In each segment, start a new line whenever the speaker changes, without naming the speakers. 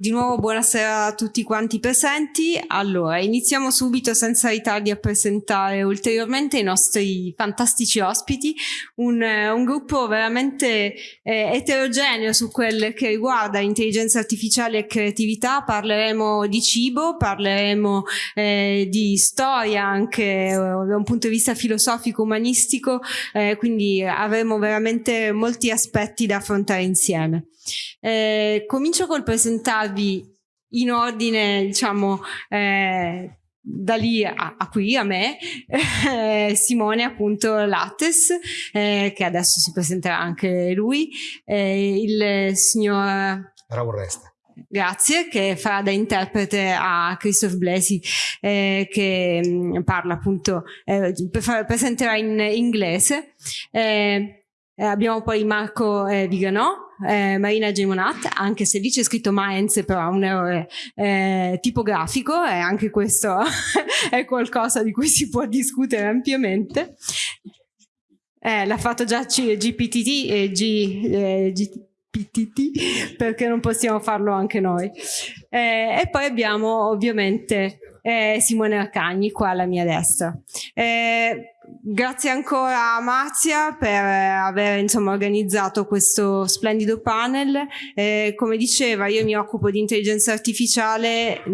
Di nuovo buonasera a tutti quanti presenti. Allora, iniziamo subito senza ritardi a presentare ulteriormente i nostri fantastici ospiti, un, un gruppo veramente eh, eterogeneo su quel che riguarda intelligenza artificiale e creatività. Parleremo di cibo, parleremo eh, di storia anche eh, da un punto di vista filosofico, umanistico, eh, quindi avremo veramente molti aspetti da affrontare insieme. Eh, comincio col presentarvi in ordine, diciamo, eh, da lì a, a, qui, a me, eh, Simone appunto Lattes, eh, che adesso si presenterà anche lui, eh, il signor...
Raul Resta.
Grazie, che farà da interprete a Christophe Blesi, eh, che mh, mm, parla appunto, eh, presenterà in inglese. Eh, abbiamo poi Marco Viganò, eh, Marina Gemonat, anche se lì c'è scritto Mainz, però ha un errore eh, tipografico e anche questo è qualcosa di cui si può discutere ampiamente. Eh, l'ha fatto già GPTT e G, eh, GPTT perché non possiamo farlo anche noi. Eh, e poi abbiamo ovviamente eh, Simone Arcagni qua alla mia destra. Eh, Grazie ancora a Marzia per aver insomma, organizzato questo splendido panel. Eh, come diceva, io mi occupo di intelligenza artificiale mh,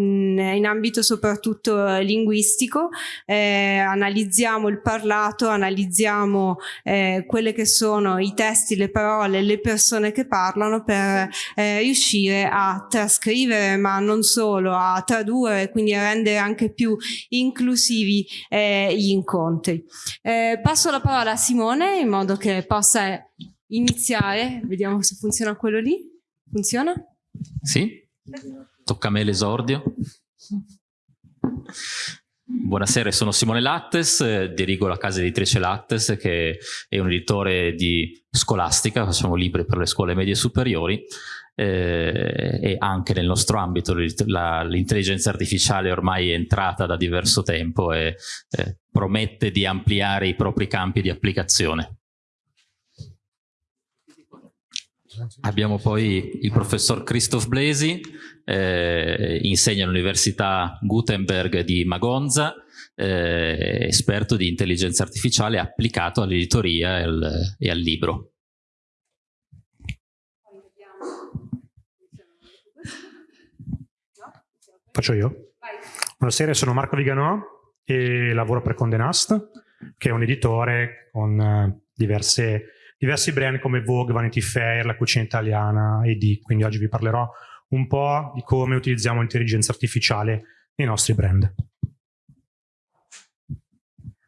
in ambito soprattutto linguistico. Eh, analizziamo il parlato, analizziamo eh, quelle che sono i testi, le parole, le persone che parlano per eh, riuscire a trascrivere, ma non solo, a tradurre, quindi a rendere anche più inclusivi eh, gli incontri. Eh, passo la parola a Simone in modo che possa iniziare. Vediamo se funziona quello lì. Funziona?
Sì. Tocca a me l'esordio. Buonasera, sono Simone Lattes, dirigo la casa editrice Lattes che è un editore di scolastica, facciamo libri per le scuole medie superiori eh, e anche nel nostro ambito l'intelligenza artificiale ormai è entrata da diverso tempo e eh, promette di ampliare i propri campi di applicazione. Abbiamo poi il professor Christoph Blesi, eh, insegna all'Università Gutenberg di Magonza, eh, esperto di intelligenza artificiale applicato all'editoria e, e al libro.
Faccio io? Buonasera, sono Marco Viganò e lavoro per Conde Nast, che è un editore con uh, diverse, diversi brand come Vogue, Vanity Fair, La Cucina Italiana e D. Quindi oggi vi parlerò un po' di come utilizziamo l'intelligenza artificiale nei nostri brand.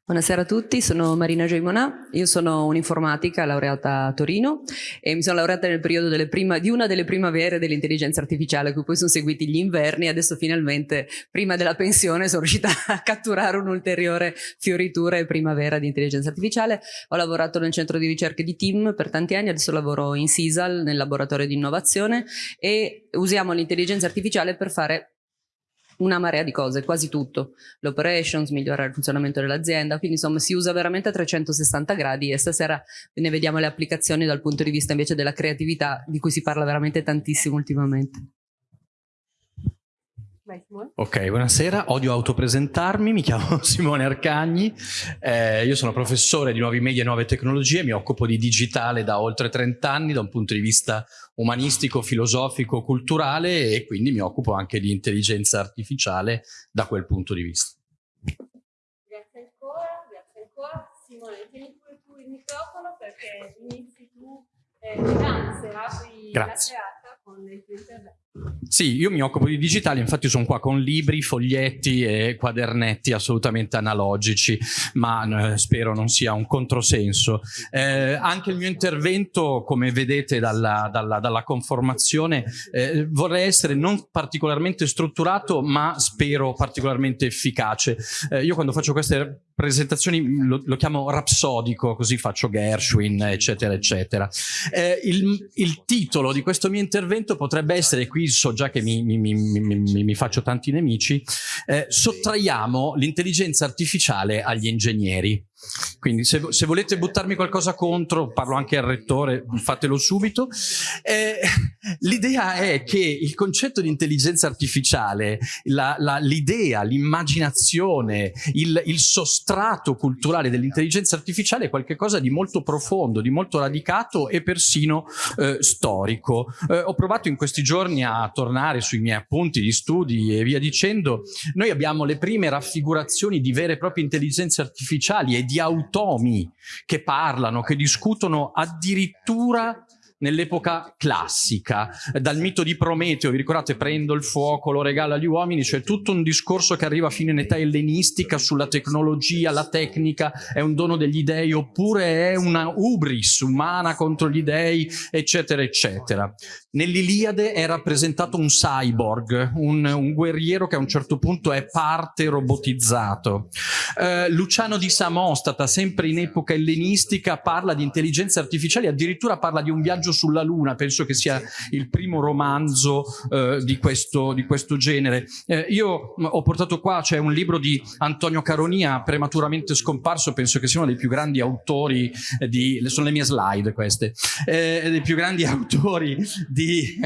Buonasera a tutti, sono Marina Gioimonà, io sono un'informatica laureata a Torino e mi sono laureata nel periodo prima, di una delle primavere dell'intelligenza artificiale, a cui poi sono seguiti gli inverni e adesso finalmente, prima della pensione, sono riuscita a catturare un'ulteriore fioritura e primavera di intelligenza artificiale. Ho lavorato nel centro di ricerca di TIM per tanti anni, adesso lavoro in CISAL, nel laboratorio di innovazione e usiamo l'intelligenza artificiale per fare una marea di cose, quasi tutto. L'operations, migliorare il funzionamento dell'azienda, quindi insomma si usa veramente a 360 gradi e stasera ne vediamo le applicazioni dal punto di vista invece della creatività di cui si parla veramente tantissimo ultimamente.
Ok, buonasera, odio autopresentarmi, mi chiamo Simone Arcagni, eh, io sono professore di nuovi media e nuove tecnologie, mi occupo di digitale da oltre 30 anni da un punto di vista umanistico, filosofico, culturale e quindi mi occupo anche di intelligenza artificiale da quel punto di vista.
Grazie ancora, grazie ancora. Simone, tieni pure tu il microfono perché inizi tu eh, grazie, apri
grazie. la serata con il tuo intervento. Sì, io mi occupo di digitale, infatti sono qua con libri, foglietti e quadernetti assolutamente analogici, ma eh, spero non sia un controsenso. Eh, anche il mio intervento, come vedete dalla, dalla, dalla conformazione, eh, vorrei essere non particolarmente strutturato, ma spero particolarmente efficace. Eh, io quando faccio queste presentazioni lo, lo, chiamo rapsodico, così faccio Gershwin, eccetera, eccetera. Eh, il, il titolo di questo mio intervento potrebbe essere qui so già che mi, mi, mi, mi faccio tanti nemici, eh, sottraiamo l'intelligenza artificiale agli ingegneri. Quindi se, se, volete buttarmi qualcosa contro, parlo anche al rettore, fatelo subito. Eh, l'idea è che il concetto di intelligenza artificiale, l'idea, l'immaginazione, il, il, sostrato culturale dell'intelligenza artificiale è qualcosa di molto profondo, di molto radicato e persino eh, storico. Eh, ho provato in questi giorni a tornare sui miei appunti di studi e via dicendo. Noi abbiamo le prime raffigurazioni di vere e proprie intelligenze artificiali e di autonomia tomi che parlano, che discutono addirittura nell'epoca classica, dal mito di Prometeo, vi ricordate, prendo il fuoco, lo regalo agli uomini, c'è tutto un discorso che arriva fino in età ellenistica sulla tecnologia, la tecnica è un dono degli dei oppure è una ubris umana contro gli dei, eccetera, eccetera. Nell'Iliade è rappresentato un cyborg, un, un, guerriero che a un certo punto è parte robotizzato. Eh, Luciano di Samostata, sempre in epoca ellenistica, parla di intelligenze artificiali, addirittura parla di un viaggio sulla Luna, penso che sia il primo romanzo eh, di, questo, di, questo, genere. Eh, io ho portato qua, c'è un libro di Antonio Caronia, prematuramente scomparso, penso che sia uno dei più grandi autori di, sono le mie slide queste, eh, dei più grandi autori di,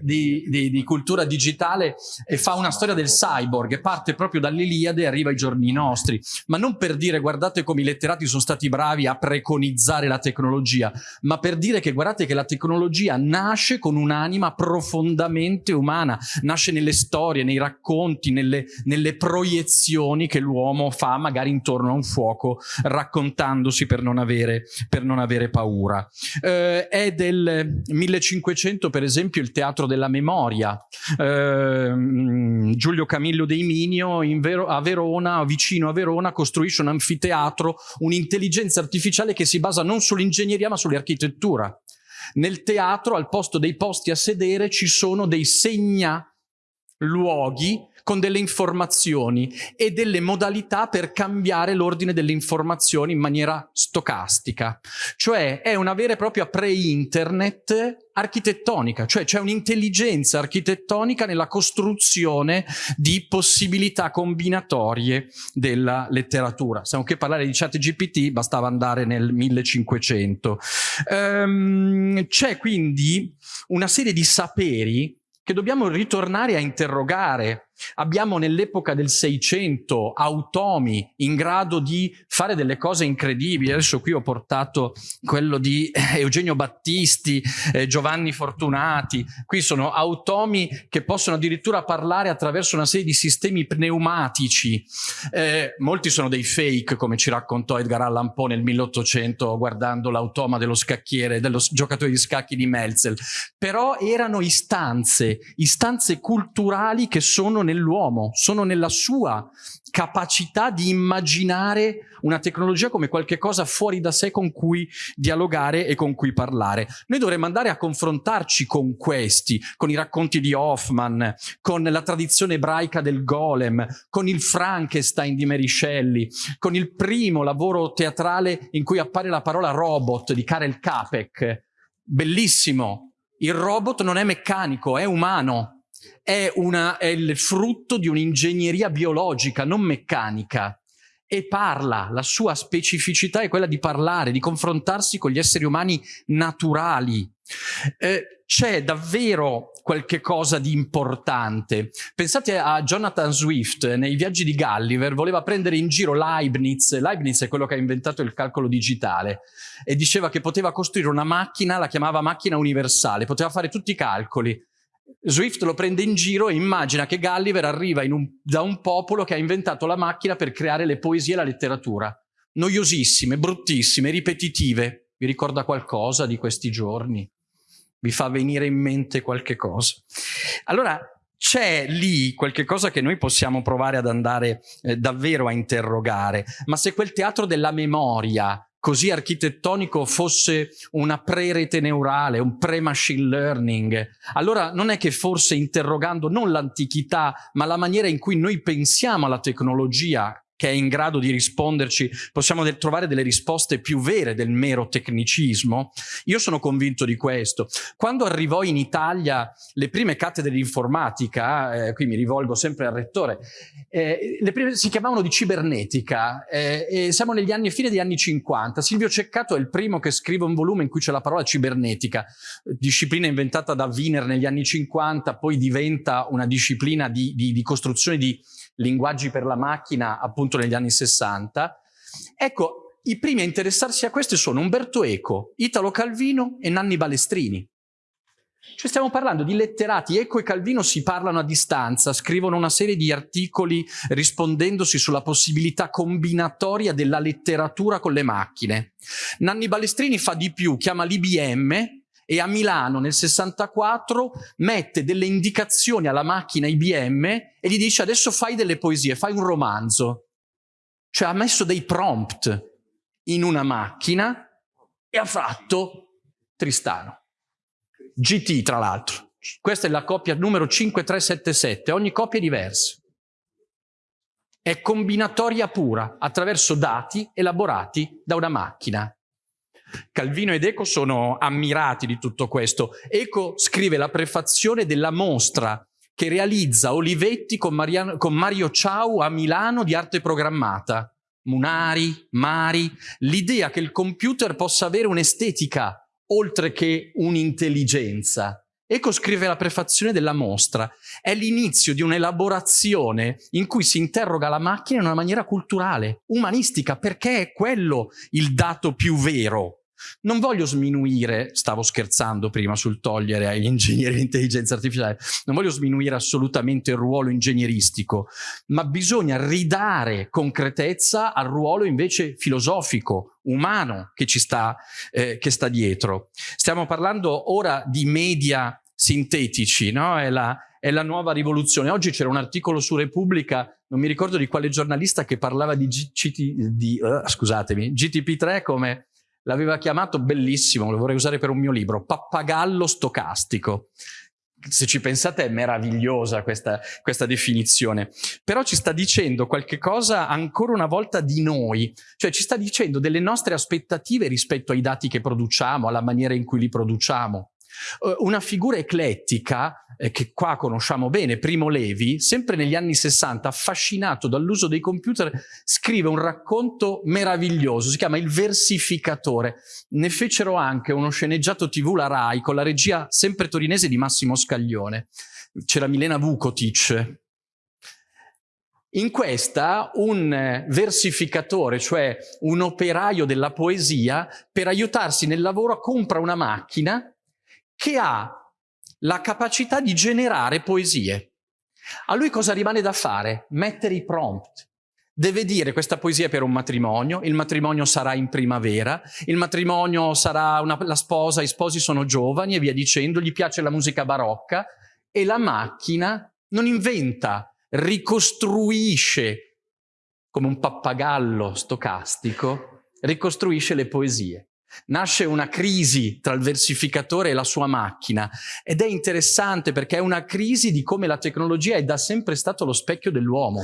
di, di, cultura digitale e fa una storia del cyborg, parte proprio dall'Iliade e arriva ai giorni nostri, ma non per dire guardate come i letterati sono stati bravi a preconizzare la tecnologia, ma per dire che guardate che la tecnologia nasce con un'anima profondamente umana, nasce nelle storie, nei racconti, nelle, nelle proiezioni che l'uomo fa magari intorno a un fuoco raccontandosi per non avere, per non avere paura. Eh, è del 1500 per esempio il Teatro della Memoria, eh, Giulio Camillo dei Minio Vero a Verona, vicino a Verona, costruisce un anfiteatro, un'intelligenza artificiale che si basa non sull'ingegneria ma sull'architettura. Nel teatro, al posto dei posti a sedere, ci sono dei segna luoghi con delle informazioni e delle modalità per cambiare l'ordine delle informazioni in maniera stocastica. Cioè è una vera e propria pre-internet architettonica, cioè c'è un'intelligenza architettonica nella costruzione di possibilità combinatorie della letteratura. Stiamo che parlare di chat GPT, bastava andare nel 1500. Um, c'è quindi una serie di saperi che dobbiamo ritornare a interrogare. Abbiamo nell'epoca del Seicento automi in grado di fare delle cose incredibili. Adesso qui ho portato quello di Eugenio Battisti, eh, Giovanni Fortunati. Qui sono automi che possono addirittura parlare attraverso una serie di sistemi pneumatici. Eh, molti sono dei fake, come ci raccontò Edgar Allan Poe nel 1800 guardando l'automa dello scacchiere, dello giocatore di scacchi di Melzel. Però erano istanze istanze, culturali che sono nell'uomo, sono nella sua capacità di immaginare una tecnologia come qualcosa fuori da sé con cui dialogare e con cui parlare. Noi dovremmo andare a confrontarci con questi, con i racconti di Hoffman, con la tradizione ebraica del golem, con il Frankenstein di Mary Shelley, con il primo lavoro teatrale in cui appare la parola robot di Karel Capek. Bellissimo, il robot non è meccanico, è umano, è, una, è il frutto di un'ingegneria biologica, non meccanica e parla, la sua specificità è quella di parlare, di confrontarsi con gli esseri umani naturali. Eh, c'è davvero qualche cosa di importante. Pensate a Jonathan Swift nei viaggi di Gulliver, voleva prendere in giro Leibniz, Leibniz è quello che ha inventato il calcolo digitale, e diceva che poteva costruire una macchina, la chiamava macchina universale, poteva fare tutti i calcoli. Swift lo prende in giro e immagina che Gulliver arriva un, da un popolo che ha inventato la macchina per creare le poesie e la letteratura. Noiosissime, bruttissime, ripetitive. Vi ricorda qualcosa di questi giorni? Vi fa venire in mente qualche cosa? Allora, c'è lì qualche cosa che noi possiamo provare ad andare eh, davvero a interrogare, ma se quel teatro della memoria così architettonico fosse una pre-rete neurale, un pre-machine learning, allora non è che forse interrogando non l'antichità, ma la maniera in cui noi pensiamo alla tecnologia che è in grado di risponderci, possiamo de trovare delle risposte più vere del mero tecnicismo? Io sono convinto di questo. Quando arrivò in Italia le prime cattedre di informatica, eh, qui mi rivolgo sempre al rettore, eh, le prime si chiamavano di cibernetica, eh, siamo negli anni, fine degli anni 50. Silvio Ceccato è il primo che scrive un volume in cui c'è la parola cibernetica, disciplina inventata da Wiener negli anni 50, poi diventa una disciplina di, di, di costruzione di linguaggi per la macchina appunto negli anni 60. Ecco, i primi a interessarsi a queste sono Umberto Eco, Italo Calvino e Nanni Balestrini. Cioè stiamo parlando di letterati, Eco e Calvino si parlano a distanza, scrivono una serie di articoli rispondendosi sulla possibilità combinatoria della letteratura con le macchine. Nanni Balestrini fa di più, chiama l'IBM e a Milano nel 64 mette delle indicazioni alla macchina IBM e gli dice adesso fai delle poesie, fai un romanzo. Cioè ha messo dei prompt in una macchina e ha fatto Tristano. GT tra l'altro. Questa è la coppia numero 5377, ogni coppia è diversa. È combinatoria pura attraverso dati elaborati da una macchina. Calvino ed Eco sono ammirati di tutto questo. Eco scrive la prefazione della mostra che realizza Olivetti con, Mariano, con Mario Ciao a Milano di arte programmata. Munari, Mari, l'idea che il computer possa avere un'estetica oltre che un'intelligenza. Eco scrive la prefazione della mostra. È l'inizio di un'elaborazione in cui si interroga la macchina in una maniera culturale, umanistica, perché è quello il dato più vero. Non voglio sminuire, stavo scherzando prima sul togliere agli ingegneri di intelligenza artificiale, non voglio sminuire assolutamente il ruolo ingegneristico, ma bisogna ridare concretezza al ruolo invece filosofico, umano che ci sta, eh, che sta dietro. Stiamo parlando ora di media sintetici, no? È la, è la nuova rivoluzione. Oggi c'era un articolo su Repubblica, non mi ricordo di quale giornalista, che parlava di, GT, di uh, scusatemi, GTP3 come l'aveva chiamato bellissimo, lo vorrei usare per un mio libro, pappagallo stocastico. Se ci pensate è meravigliosa questa, questa definizione, però ci sta dicendo qualche cosa ancora una volta di noi, cioè ci sta dicendo delle nostre aspettative rispetto ai dati che produciamo, alla maniera in cui li produciamo. Uh, una figura eclettica eh, che qua conosciamo bene, Primo Levi, sempre negli anni 60, affascinato dall'uso dei computer, scrive un racconto meraviglioso, si chiama Il versificatore. Ne fecero anche uno sceneggiato tv la RAI con la regia sempre torinese di Massimo Scaglione. C'era Milena Vukotic, in questa un versificatore, cioè un operaio della poesia, per aiutarsi nel lavoro compra una macchina che ha la capacità di generare poesie. A lui cosa rimane da fare? Mettere i prompt. Deve dire questa poesia per un matrimonio, il matrimonio sarà in primavera, il matrimonio sarà una, la sposa, i sposi sono giovani e via dicendo, gli piace la musica barocca e la macchina non inventa, ricostruisce come un pappagallo stocastico, ricostruisce le poesie. Nasce una crisi tra il versificatore e la sua macchina ed è interessante perché è una crisi di come la tecnologia è da sempre stato lo specchio dell'uomo.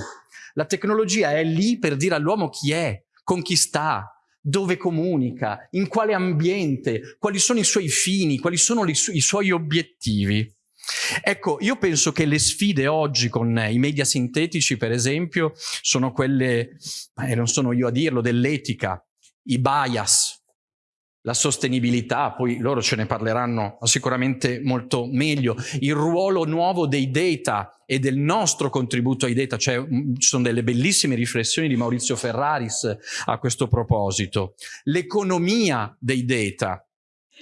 La tecnologia è lì per dire all'uomo chi è, con chi sta, dove comunica, in quale ambiente, quali sono i suoi fini, quali sono su i suoi obiettivi. Ecco, io penso che le sfide oggi con i media sintetici, per esempio, sono quelle, eh, non sono io a dirlo, dell'etica, i bias, la sostenibilità, poi loro ce ne parleranno sicuramente molto meglio, il ruolo nuovo dei data e del nostro contributo ai data, cioè, mm, ci sono delle bellissime riflessioni di Maurizio Ferraris a questo proposito, l'economia dei data,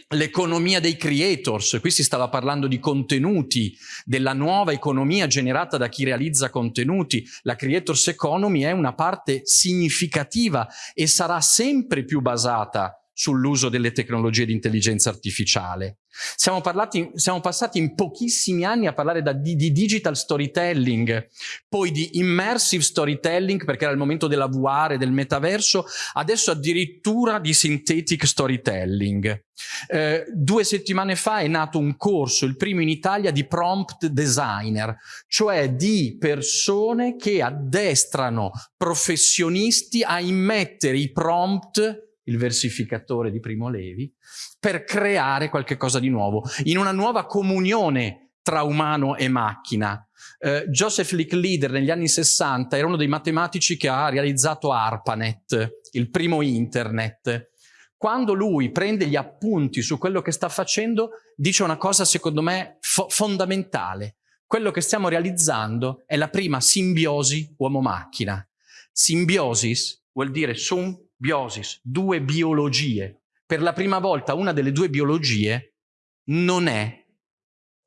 l'economia dei creators, qui si stava parlando di contenuti, della nuova economia generata da chi realizza contenuti, la creators economy è una parte significativa e sarà sempre più basata sull'uso delle tecnologie di intelligenza artificiale. Siamo, parlati, siamo, passati in pochissimi anni a parlare da, di, di, digital storytelling, poi di immersive storytelling perché era il momento della VR e del metaverso, adesso addirittura di synthetic storytelling. Eh, due settimane fa è nato un corso, il primo in Italia, di prompt designer, cioè di persone che addestrano professionisti a immettere i prompt il versificatore di Primo Levi, per creare qualche cosa di nuovo, in una nuova comunione tra umano e macchina. Eh, Joseph Licklider negli anni 60 era uno dei matematici che ha realizzato ARPANET, il primo internet. Quando lui prende gli appunti su quello che sta facendo, dice una cosa secondo me fo fondamentale. Quello che stiamo realizzando è la prima simbiosi uomo-macchina. Simbiosis vuol dire sum biosis, due biologie. Per la prima volta una delle due biologie non è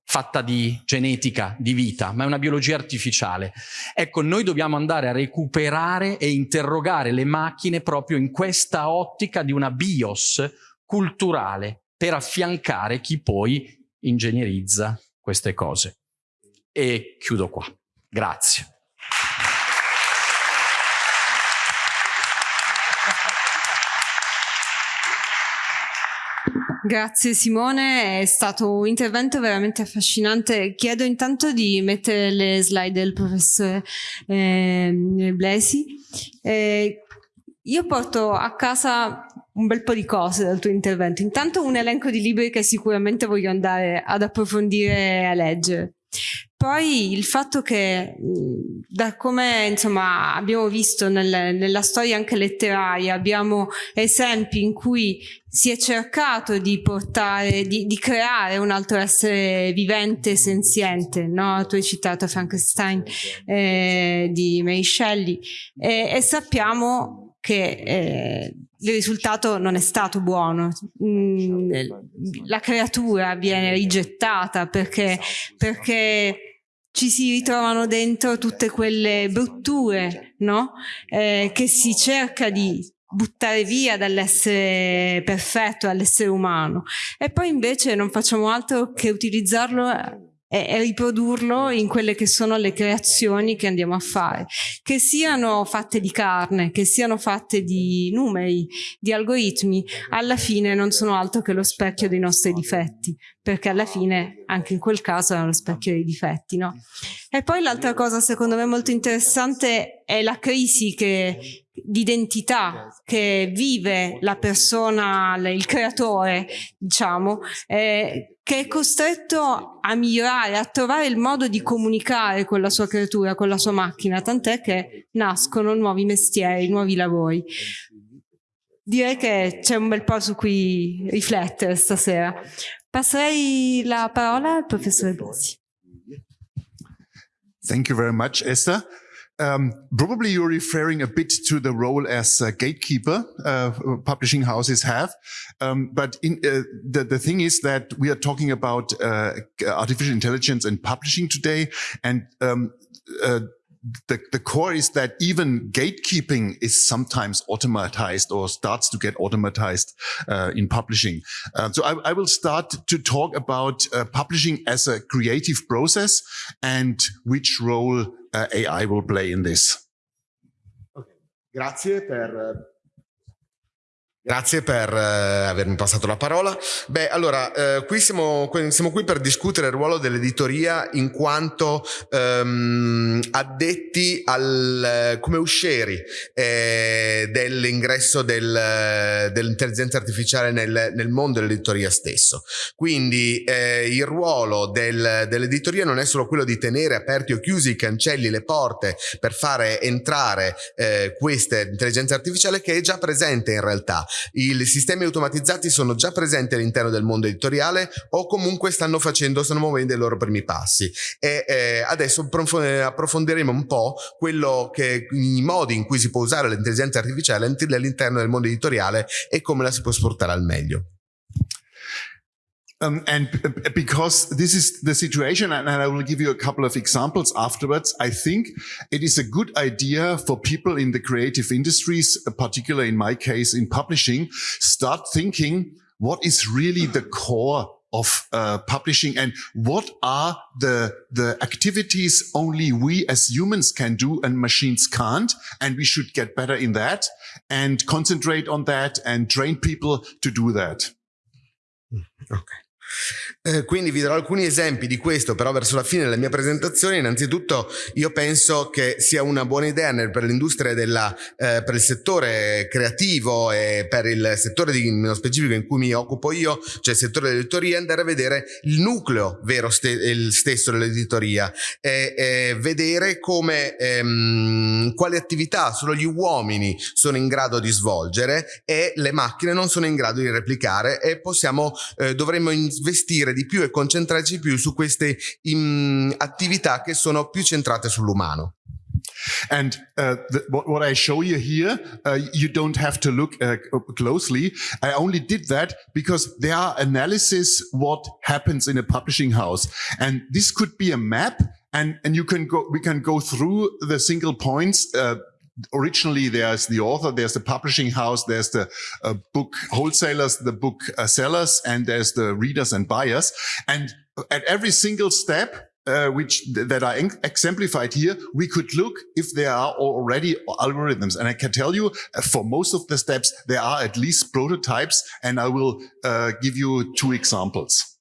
fatta di genetica, di vita, ma è una biologia artificiale. Ecco, noi dobbiamo andare a recuperare e interrogare le macchine proprio in questa ottica di una bios culturale per affiancare chi poi ingegnerizza queste cose. E chiudo qua. Grazie.
Grazie Simone, è stato un intervento veramente affascinante. Chiedo intanto di mettere le slide del professore eh, Blesi. Eh, io porto a casa un bel po' di cose dal tuo intervento. Intanto un elenco di libri che sicuramente voglio andare ad approfondire e a leggere. Poi il fatto che da come insomma abbiamo visto nel, nella storia anche letteraria abbiamo esempi in cui si è cercato di portare, di, di creare un altro essere vivente, senziente, no? Tu hai citato Frankenstein eh, di Mary Shelley. E, e sappiamo che eh, il risultato non è stato buono. Mm, la creatura viene rigettata perché, perché ci si ritrovano dentro tutte quelle brutture no? eh, che si cerca di buttare via dall'essere perfetto, dall'essere umano e poi invece non facciamo altro che utilizzarlo e, e riprodurlo in quelle che sono le creazioni che andiamo a fare, che siano fatte di carne, che siano fatte di numeri, di algoritmi, alla fine non sono altro che lo specchio dei nostri difetti, perché alla fine anche in quel caso è lo specchio dei difetti. No? E poi l'altra cosa secondo me molto interessante è la crisi che di identità che vive la persona, il creatore, diciamo, eh, che è costretto a migliorare, a trovare il modo di comunicare con la sua creatura, con la sua macchina, tant'è che nascono nuovi mestieri, nuovi lavori. Direi che c'è un bel po' su cui riflettere stasera. Passerei la parola al professore Bossi.
Thank you very much, Esther. Um, probably you're referring a bit to the role as a gatekeeper uh, publishing houses have. Um, but in, uh, the, the thing is that we are talking about uh, artificial intelligence and publishing today. And um, uh, the, the core is that even gatekeeping is sometimes automatized or starts to get automatized uh, in publishing. Uh, so I, I, will start to talk about uh, publishing as a creative process and which role uh, AI will play in this.
Okay. Grazie per Grazie per eh, avermi passato la parola. Beh, allora, eh, qui siamo, siamo, qui per discutere il ruolo dell'editoria in quanto ehm, addetti al, come uscieri eh, dell'ingresso del, dell'intelligenza artificiale nel, nel, mondo dell'editoria stesso. Quindi eh, il ruolo del, dell'editoria non è solo quello di tenere aperti o chiusi i cancelli, le porte per fare entrare eh, questa intelligenza artificiale che è già presente in realtà i sistemi automatizzati sono già presenti all'interno del mondo editoriale o comunque stanno facendo, stanno muovendo i loro primi passi. E eh, adesso approfondiremo un po' quello che, i modi in cui si può usare l'intelligenza artificiale all'interno del mondo editoriale e come la si può sfruttare al meglio.
Um, and because this is the situation, and I will give you a couple of examples afterwards, I think it is a good idea for people in the creative industries, particularly in my case in publishing, start thinking what is really the core of uh, publishing and what are the the activities only we as humans can do and machines can't and we should get better in that and concentrate on that and train people to do that.
Okay Eh, quindi vi darò alcuni esempi di questo, però verso la fine della mia presentazione. Innanzitutto io penso che sia una buona idea per l'industria della, eh, per il settore creativo e per il settore di, nello specifico in cui mi occupo io, cioè il settore dell'editoria, andare a vedere il nucleo vero ste, il stesso dell'editoria e, e, vedere come, ehm, quali attività solo gli uomini sono in grado di svolgere e le macchine non sono in grado di replicare e possiamo, eh, dovremmo investire di più e concentrarci più su queste in, attività che sono più centrate sull'umano.
And uh, the, what, what, I show you here, uh, you don't have to look uh, closely. I only did that because there are analysis what happens in a publishing house. And this could be a map and, and you can go, we can go through the single points uh, originally there's the author, there's the publishing house, there's the uh, book wholesalers, the book uh, sellers, and there's the readers and buyers. And at every single step, uh, which th that are exemplified here, we could look if there are already algorithms. And I can tell you, uh, for most of the steps, there are at least prototypes, and I will uh, give you two examples.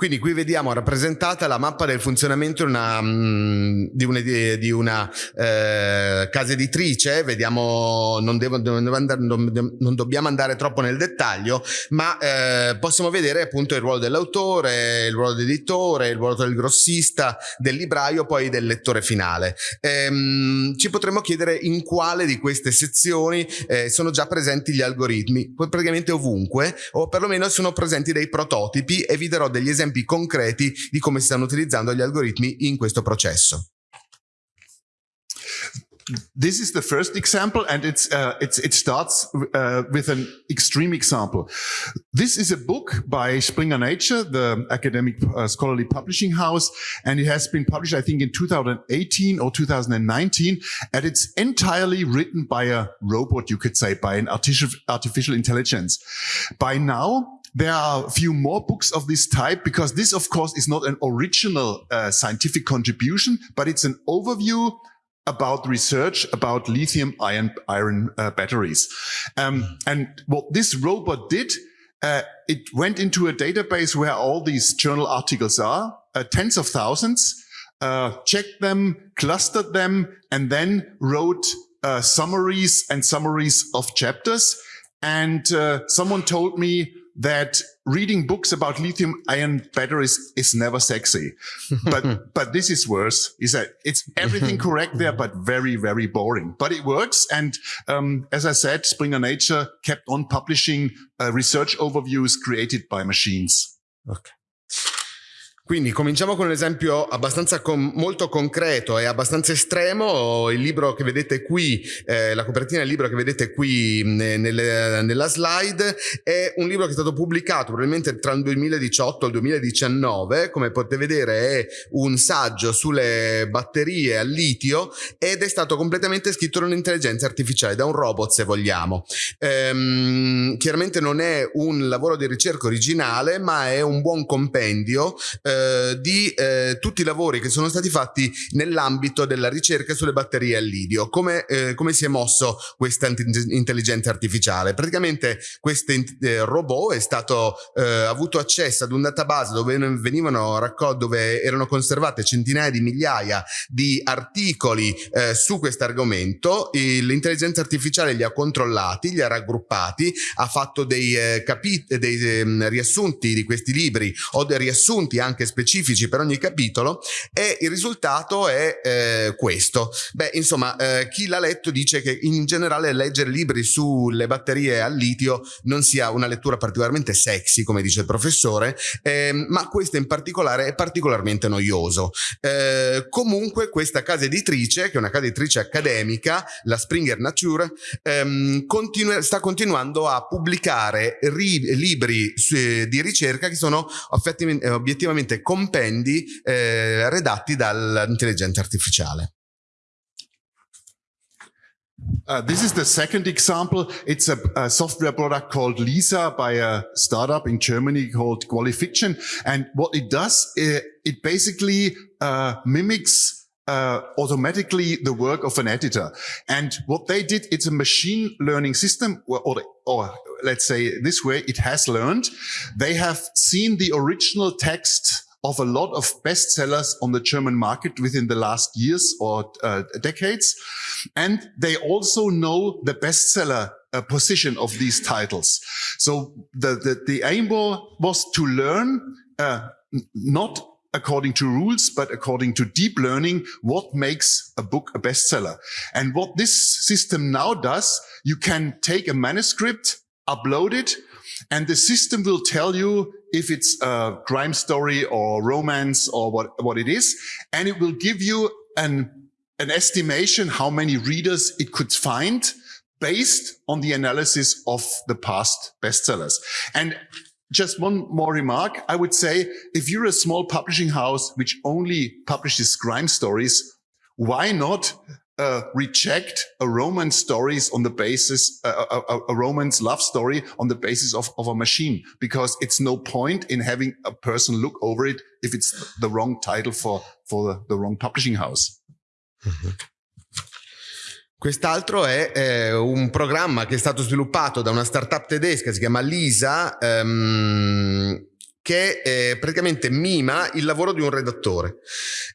Quindi qui vediamo rappresentata la mappa del funzionamento una, mm, di una, di una eh, casa editrice, vediamo, non, devo, non, dobbiamo andare troppo nel dettaglio, ma eh, possiamo vedere appunto il ruolo dell'autore, il ruolo dell'editore, il ruolo del grossista, del libraio, poi del lettore finale. Ehm, ci potremmo chiedere in quale di queste sezioni eh, sono già presenti gli algoritmi, praticamente ovunque, o perlomeno sono presenti dei prototipi e vi darò degli esempi esempi concreti di come si stanno utilizzando gli algoritmi in questo processo.
This is the first example, and it's, uh, it's it starts uh, with an extreme example. This is a book by Springer Nature, the academic uh, scholarly publishing house, and it has been published, I think, in 2018 or 2019, and it's entirely written by a robot, you could say, by an artificial artificial intelligence. By now, there are a few more books of this type because this, of course, is not an original uh, scientific contribution, but it's an overview about research about lithium ion iron uh, batteries. Um, and what this robot did, uh, it went into a database where all these journal articles are, uh, tens of thousands, uh, checked them, clustered them, and then wrote uh, summaries and summaries of chapters. And someone told me that reading books about lithium ion batteries is never sexy. but, but this is worse is that it's everything correct there, but very, very boring, but it works. And, um, as I said, Springer Nature kept on publishing uh, research overviews created by machines.
Okay. Quindi cominciamo con un esempio abbastanza com molto concreto e abbastanza estremo. Il libro che vedete qui, eh, la copertina del libro che vedete qui nelle, nella slide, è un libro che è stato pubblicato probabilmente tra il 2018 e il 2019. Come potete vedere è un saggio sulle batterie al litio ed è stato completamente scritto da un'intelligenza artificiale, da un robot se vogliamo. Ehm, chiaramente non è un lavoro di ricerca originale, ma è un buon compendio. Eh, eh, di eh, tutti i lavori che sono stati fatti nell'ambito della ricerca sulle batterie al lidio. Come, eh, come si è mosso questa intelligenza artificiale? Praticamente questo eh, robot è stato eh, avuto accesso ad un database dove dove erano conservate centinaia di migliaia di articoli su questo argomento. L'intelligenza artificiale li ha controllati, li ha raggruppati, ha fatto dei, dei ehm, riassunti di questi libri o dei riassunti anche specifici per ogni capitolo e il risultato è eh, questo. Beh, insomma, eh, chi l'ha letto dice che in generale leggere libri sulle batterie al litio non sia una lettura particolarmente sexy, come dice il professore, ehm, ma questo in particolare è particolarmente noioso. Eh, comunque questa casa editrice, che è una casa editrice accademica, la Springer Nature, ehm, continu sta continuando a pubblicare libri di ricerca che sono obiettivamente compendi eh, redatti dall'intelligenza artificiale.
Uh, this is the second example. It's a, a, software product called Lisa by a startup in Germany called Qualifiction. And what it does, it, it basically uh, mimics uh, automatically the work of an editor. And what they did, it's a machine learning system, or, or, or let's say this way, it has learned. They have seen the original text of a lot of bestsellers on the German market within the last years or uh, decades. And they also know the bestseller uh, position of these titles. So the, the, the aim was to learn uh, not according to rules, but according to deep learning, what makes a book a bestseller. And what this system now does, you can take a manuscript, upload it, and the system will tell you if it's a crime story or romance or what, what it is. And it will give you an, an estimation how many readers it could find based on the analysis of the past bestsellers. And just one more remark. I would say if you're a small publishing house which only publishes crime stories, why not uh, reject a romance stories on the basis, uh, a, a, a, romance love story on the basis of, of a machine, because it's no point in having a person look over it if it's the wrong title for, for the, the wrong publishing house.
Mm -hmm. Quest'altro è eh, un programma che è stato sviluppato da una startup tedesca, si chiama Lisa, ehm, che eh, praticamente mima il lavoro di un redattore.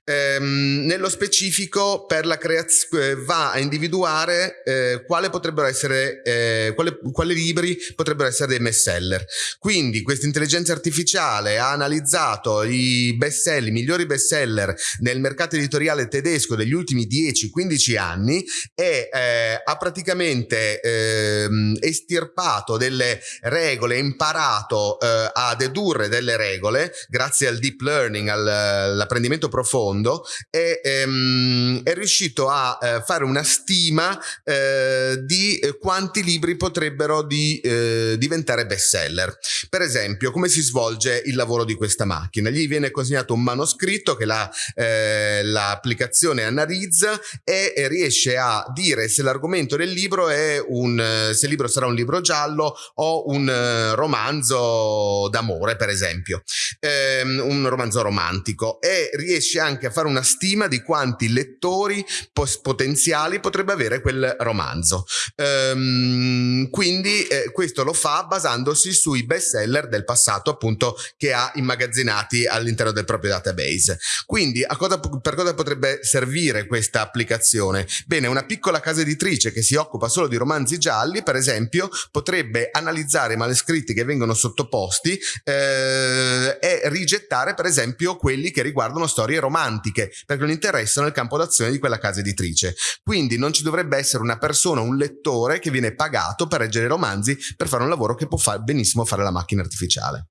Ehm, nello specifico per la creazione eh, va a individuare eh, quale potrebbero essere eh, quale, quali libri potrebbero essere dei best seller. Quindi questa intelligenza artificiale ha analizzato i best seller, i migliori best seller nel mercato editoriale tedesco degli ultimi 10-15 anni e eh, ha praticamente ehm, estirpato delle regole, imparato eh, a dedurre delle regole grazie al deep learning, all'apprendimento profondo e ehm, è riuscito a eh, fare una stima eh, di eh, quanti libri potrebbero di, eh, diventare bestseller. Per esempio, come si svolge il lavoro di questa macchina? Gli viene consegnato un manoscritto che l'applicazione la, analizza e, riesce a dire se l'argomento del libro è un, se il libro sarà un libro giallo o un uh, romanzo d'amore, per esempio esempio, ehm, un romanzo romantico e riesce anche a fare una stima di quanti lettori potenziali potrebbe avere quel romanzo. Ehm, quindi eh, questo lo fa basandosi sui best seller del passato appunto che ha immagazzinati all'interno del proprio database. Quindi a cosa, per cosa potrebbe servire questa applicazione? Bene, una piccola casa editrice che si occupa solo di romanzi gialli, per esempio, potrebbe analizzare i manoscritti che vengono sottoposti eh, eh, è rigettare per esempio quelli che riguardano storie romantiche perché non interessano il campo d'azione di quella casa editrice. Quindi non ci dovrebbe essere una persona, un lettore che viene pagato per leggere romanzi per fare un lavoro che può far benissimo fare la macchina artificiale.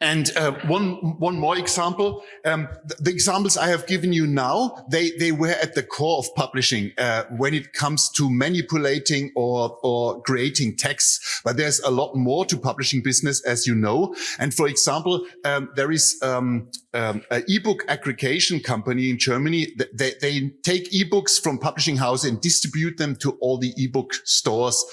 And uh, one one more example. Um, the examples I have given you now, they they were at the core of publishing uh, when it comes to manipulating or or creating texts. But there's a lot more to publishing business, as you know. And for example, um, there is um, um, an ebook aggregation company in Germany. They they take ebooks from publishing houses and distribute them to all the ebook stores.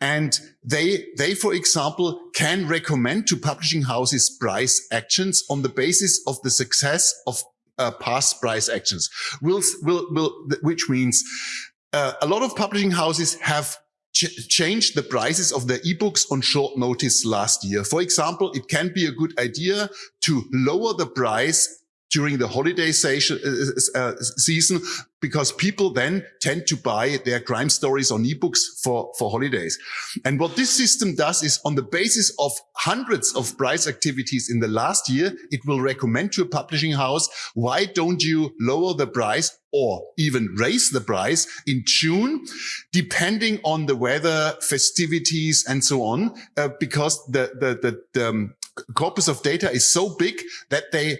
And they they, for example, can recommend to publishing houses price actions on the basis of the success of uh, past price actions. Will, will, will, which means uh, a lot of publishing houses have ch changed the prices of their ebooks on short notice last year. For example, it can be a good idea to lower the price during the holiday uh, uh, season because people then tend to buy their crime stories on ebooks for, for holidays. And what this system does is on the basis of hundreds of price activities in the last year, it will recommend to a publishing house, why don't you lower the price or even raise the price in June, depending on the weather, festivities, and so on, uh, because the, the, the, the um, corpus of data is so big that they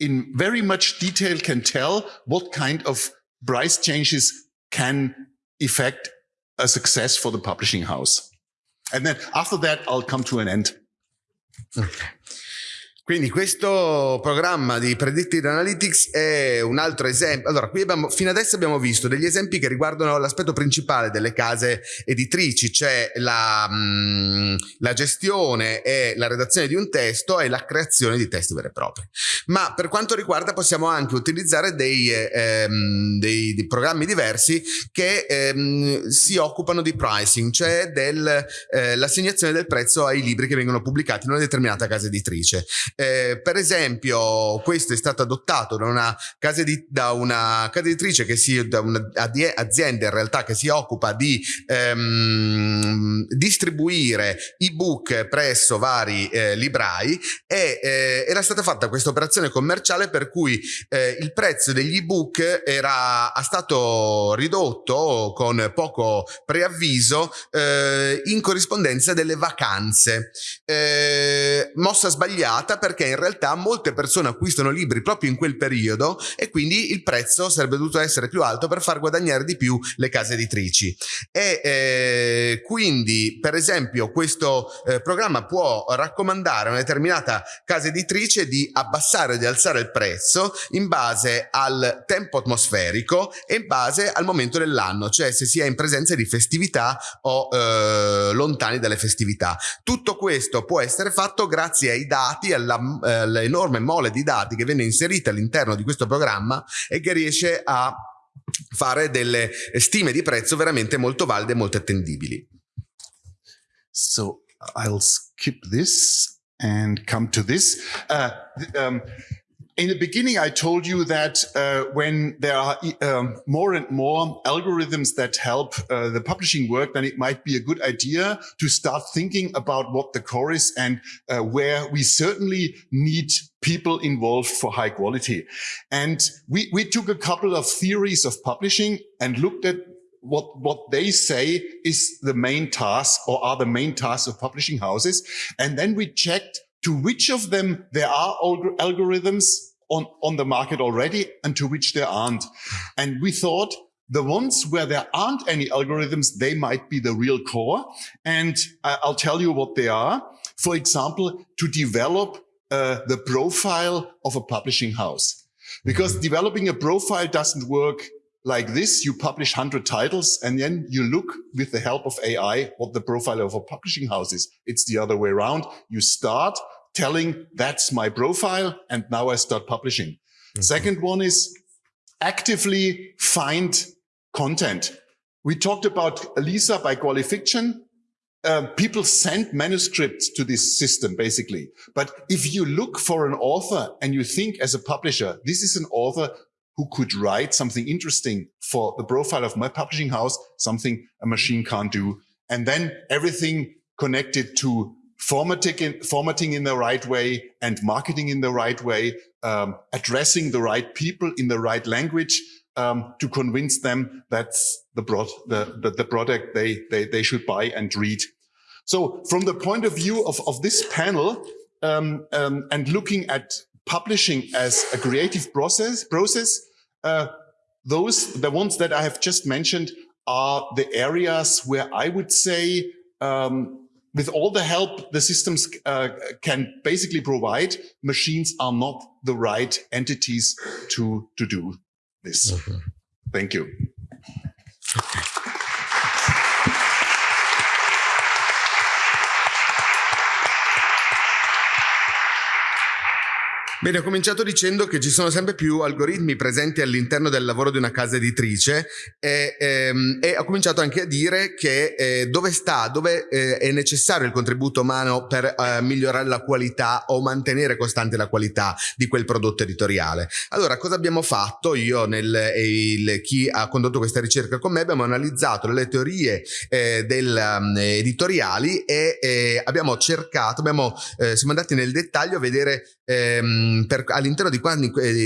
in very much detail can tell what kind of price changes can affect a success for the publishing house. And then after that, I'll come to an end.
Quindi questo programma di Predictive Analytics è un altro esempio. Allora, qui abbiamo, fino adesso abbiamo visto degli esempi che riguardano l'aspetto principale delle case editrici, cioè la, mh, mm, la, gestione e la redazione di un testo e la creazione di testi veri e propri. Ma per quanto riguarda possiamo anche utilizzare dei, ehm, dei, dei programmi diversi che ehm, si occupano di pricing, cioè dell'assegnazione eh, del prezzo ai libri che vengono pubblicati in una determinata casa editrice. Eh, per esempio, questo è stato adottato da una casa, di, da una casa editrice che si, da un'azienda in realtà che si occupa di ehm, distribuire ebook presso vari eh, librai e eh, era stata fatta questa operazione commerciale per cui eh, il prezzo degli ebook era stato ridotto con poco preavviso eh, in corrispondenza delle vacanze. Eh, mossa sbagliata perché in realtà molte persone acquistano libri proprio in quel periodo e quindi il prezzo sarebbe dovuto essere più alto per far guadagnare di più le case editrici. E eh, quindi, per esempio, questo eh, programma può raccomandare a una determinata casa editrice di abbassare o di alzare il prezzo in base al tempo atmosferico e in base al momento dell'anno, cioè se si è in presenza di festività o eh, lontani dalle festività. Tutto questo può essere fatto grazie ai dati, alla eh, l'enorme mole di dati che viene inserita all'interno di questo programma e che riesce a fare delle stime di prezzo veramente molto valide e molto attendibili.
So I'll skip this and come to this. Uh, um, In the beginning, I told you that uh, when there are um, more and more algorithms that help uh, the publishing work, then it might be a good idea to start thinking about what the core is and uh, where we certainly need people involved for high quality. And we, we took a couple of theories of publishing and looked at what, what they say is the main task or are the main tasks of publishing houses. And then we checked to which of them there are algorithms on, on the market already and to which there aren't. And we thought the ones where there aren't any algorithms, they might be the real core. And I'll tell you what they are. For example, to develop uh, the profile of a publishing house. Because mm -hmm. developing a profile doesn't work like this. You publish 100 titles and then you look with the help of AI what the profile of a publishing house is. It's the other way around. You start telling that's my profile and now I start publishing. Mm -hmm. Second one is actively find content. We talked about Elisa by Qualifiction. Uh, people send manuscripts to this system, basically. But if you look for an author and you think as a publisher, this is an author who could write something interesting for the profile of my publishing house, something a machine can't do. And then everything connected to formatting in, formatting in the right way and marketing in the right way, um, addressing the right people in the right language um, to convince them that's the, the, the, the, product they, they, they should buy and read. So from the point of view of, of this panel um, um and looking at publishing as a creative process, process uh, those, the ones that I have just mentioned are the areas where I would say um, with all the help the systems uh, can basically provide, machines are not the right entities to, to do this. Mm -hmm. Thank you.
Bene, ho cominciato dicendo che ci sono sempre più algoritmi presenti all'interno del lavoro di una casa editrice e, ehm, e ho cominciato anche a dire che eh, dove sta, dove eh, è necessario il contributo umano per eh, migliorare la qualità o mantenere costante la qualità di quel prodotto editoriale. Allora, cosa abbiamo fatto? Io e chi ha condotto questa ricerca con me abbiamo analizzato le teorie eh, del, um, editoriali e eh, abbiamo cercato, abbiamo, eh, siamo andati nel dettaglio a vedere ehm, all'interno di,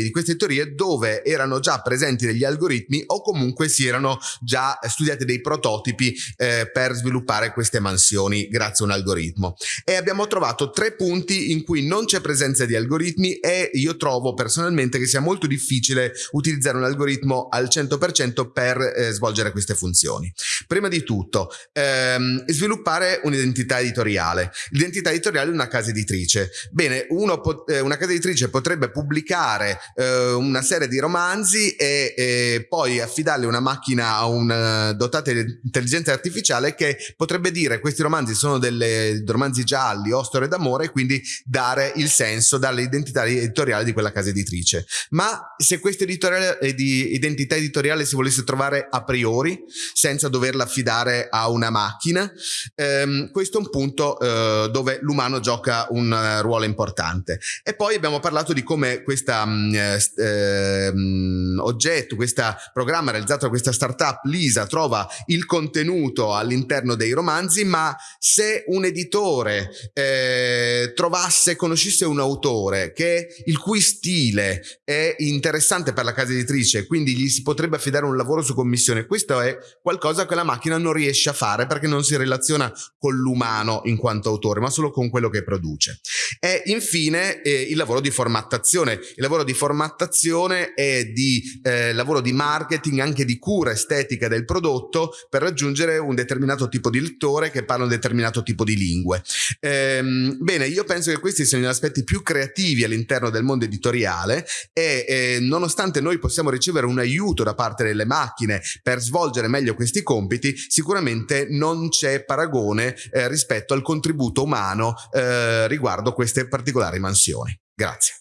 di, queste teorie dove erano già presenti degli algoritmi o comunque si erano già studiati dei prototipi eh, per sviluppare queste mansioni grazie a un algoritmo. E abbiamo trovato tre punti in cui non c'è presenza di algoritmi e io trovo personalmente che sia molto difficile utilizzare un algoritmo al 100% per eh, svolgere queste funzioni. Prima di tutto, ehm, sviluppare un'identità editoriale. L'identità editoriale di una casa editrice. Bene, uno pot- eh, una casa editrice potrebbe pubblicare eh, una serie di romanzi e, e, poi affidarli a una macchina a un uh, dotata di intelligenza artificiale che potrebbe dire questi romanzi sono delle romanzi gialli o storie d'amore e quindi dare il senso, dare l'identità editoriale di quella casa editrice. Ma se questa eh, identità editoriale si volesse trovare a priori, senza doverla affidare a una macchina, ehm, questo è un punto eh, dove l'umano gioca un uh, ruolo importante. E poi abbiamo parlato di come questo mm, eh, mm, oggetto, questo programma realizzato da questa startup, Lisa, trova il contenuto all'interno dei romanzi, ma se un editore eh, trovasse, conoscesse un autore che il cui stile è interessante per la casa editrice, quindi gli si potrebbe affidare un lavoro su commissione, questo è qualcosa che la macchina non riesce a fare perché non si relaziona con l'umano in quanto autore, ma solo con quello che produce. E infine il lavoro di formattazione. Il lavoro di formattazione è di eh, lavoro di marketing, anche di cura estetica del prodotto per raggiungere un determinato tipo di lettore che parla un determinato tipo di lingue. Ehm, bene, io penso che questi siano gli aspetti più creativi all'interno del mondo editoriale e eh, nonostante noi possiamo ricevere un aiuto da parte delle macchine per svolgere meglio questi compiti, sicuramente non c'è paragone eh, rispetto al contributo umano eh, riguardo queste particolari mansioni. Grazie.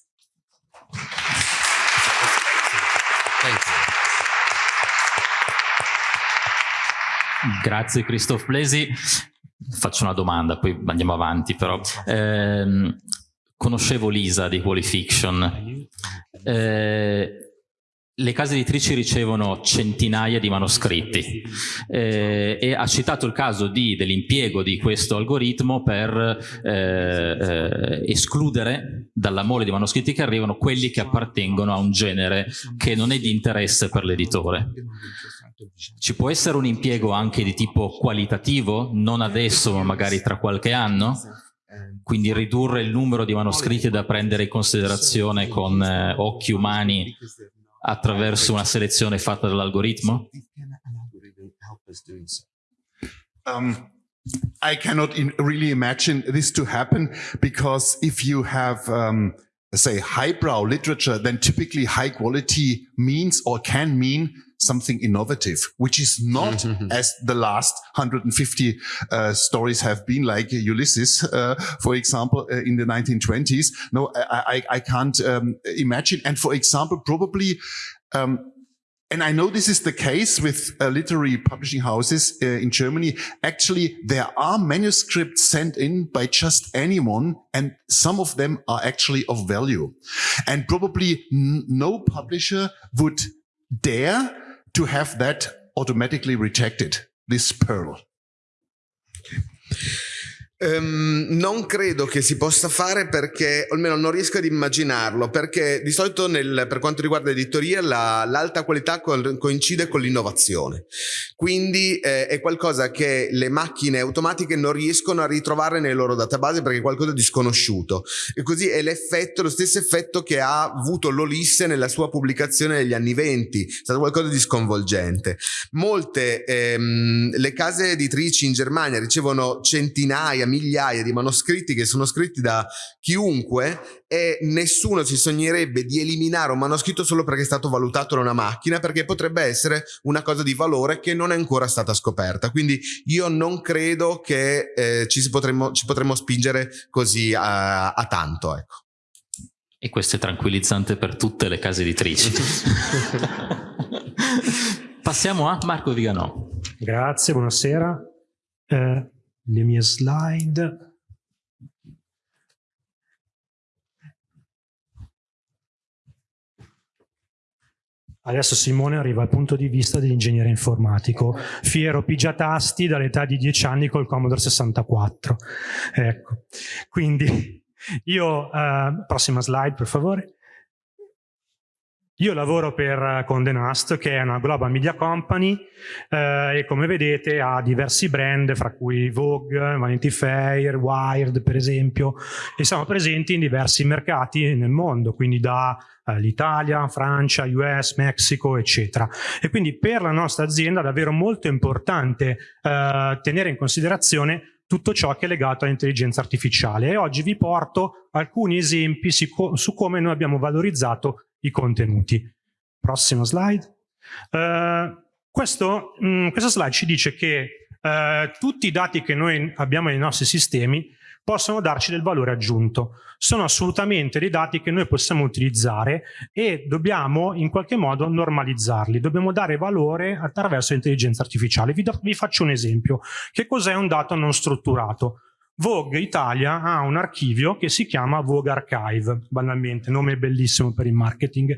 Grazie Christoph Blesi. Faccio una domanda, poi andiamo avanti però. Eh, conoscevo Lisa di Qualifiction. Eh, le case editrici ricevono centinaia di manoscritti eh, e ha citato il caso dell'impiego di questo algoritmo per eh, eh, escludere dalla mole di manoscritti che arrivano quelli che appartengono a un genere che non è di interesse per l'editore. Ci può essere un impiego anche di tipo qualitativo, non adesso ma magari tra qualche anno? Quindi ridurre il numero di manoscritti da prendere in considerazione con eh, occhi umani attraverso una selezione fatta dall'algoritmo?
Um, I cannot really imagine this to happen because if you have um, say highbrow literature, then typically high quality means or can mean something innovative, which is not mm-hmm. as the last 150 uh, stories have been, like Ulysses, uh, for example, uh, in the 1920s. No, I, I, I can't um, imagine. And for example, probably um, and I know this is the case with uh, literary publishing houses uh, in Germany. Actually, there are manuscripts sent in by just anyone, and some of them are actually of value. And probably no publisher would dare to have that automatically rejected, this pearl.
Um, non credo che si possa fare perché, almeno non riesco ad immaginarlo, perché di solito nel, per quanto riguarda l'editoria l'alta la, qualità co coincide con l'innovazione. Quindi eh, è qualcosa che le macchine automatiche non riescono a ritrovare nei loro database perché è qualcosa di sconosciuto. E così è l'effetto, lo stesso effetto che ha avuto l'Olisse nella sua pubblicazione negli anni venti, è stato qualcosa di sconvolgente. Molte, ehm, le case editrici in Germania ricevono centinaia, migliaia di manoscritti che sono scritti da chiunque e nessuno si sognerebbe di eliminare un manoscritto solo perché è stato valutato da una macchina perché potrebbe essere una cosa di valore che non è ancora stata scoperta quindi io non credo che eh, ci, potremmo, ci potremmo spingere così a, a tanto ecco.
E questo è tranquillizzante per tutte le case editrici. Passiamo a Marco Viganò.
Grazie, buonasera. Eh, le mie slide. Adesso Simone arriva al punto di vista dell'ingegnere informatico, fiero pigiatasti dall'età di 10 anni col Commodore 64. Ecco, quindi io, uh, prossima slide per favore. Io lavoro per Conde Nast, che è una global media company eh, e come vedete ha diversi brand, fra cui Vogue, Vanity Fair, Wired per esempio, e siamo presenti in diversi mercati nel mondo, quindi da eh, l'Italia, Francia, US, Messico, eccetera. E quindi per la nostra azienda è davvero molto importante eh, tenere in considerazione tutto ciò che è legato all'intelligenza artificiale e oggi vi porto alcuni esempi su come noi abbiamo valorizzato i contenuti. Prossimo slide. Uh, questo, mh, mm, questa slide ci dice che uh, tutti i dati che noi abbiamo nei nostri sistemi possono darci del valore aggiunto. Sono assolutamente dei dati che noi possiamo utilizzare e dobbiamo in qualche modo normalizzarli. Dobbiamo dare valore attraverso l'intelligenza artificiale. Vi, do, vi faccio un esempio. Che cos'è un dato non strutturato? Vogue Italia ha un archivio che si chiama Vogue Archive, banalmente, nome bellissimo per il marketing,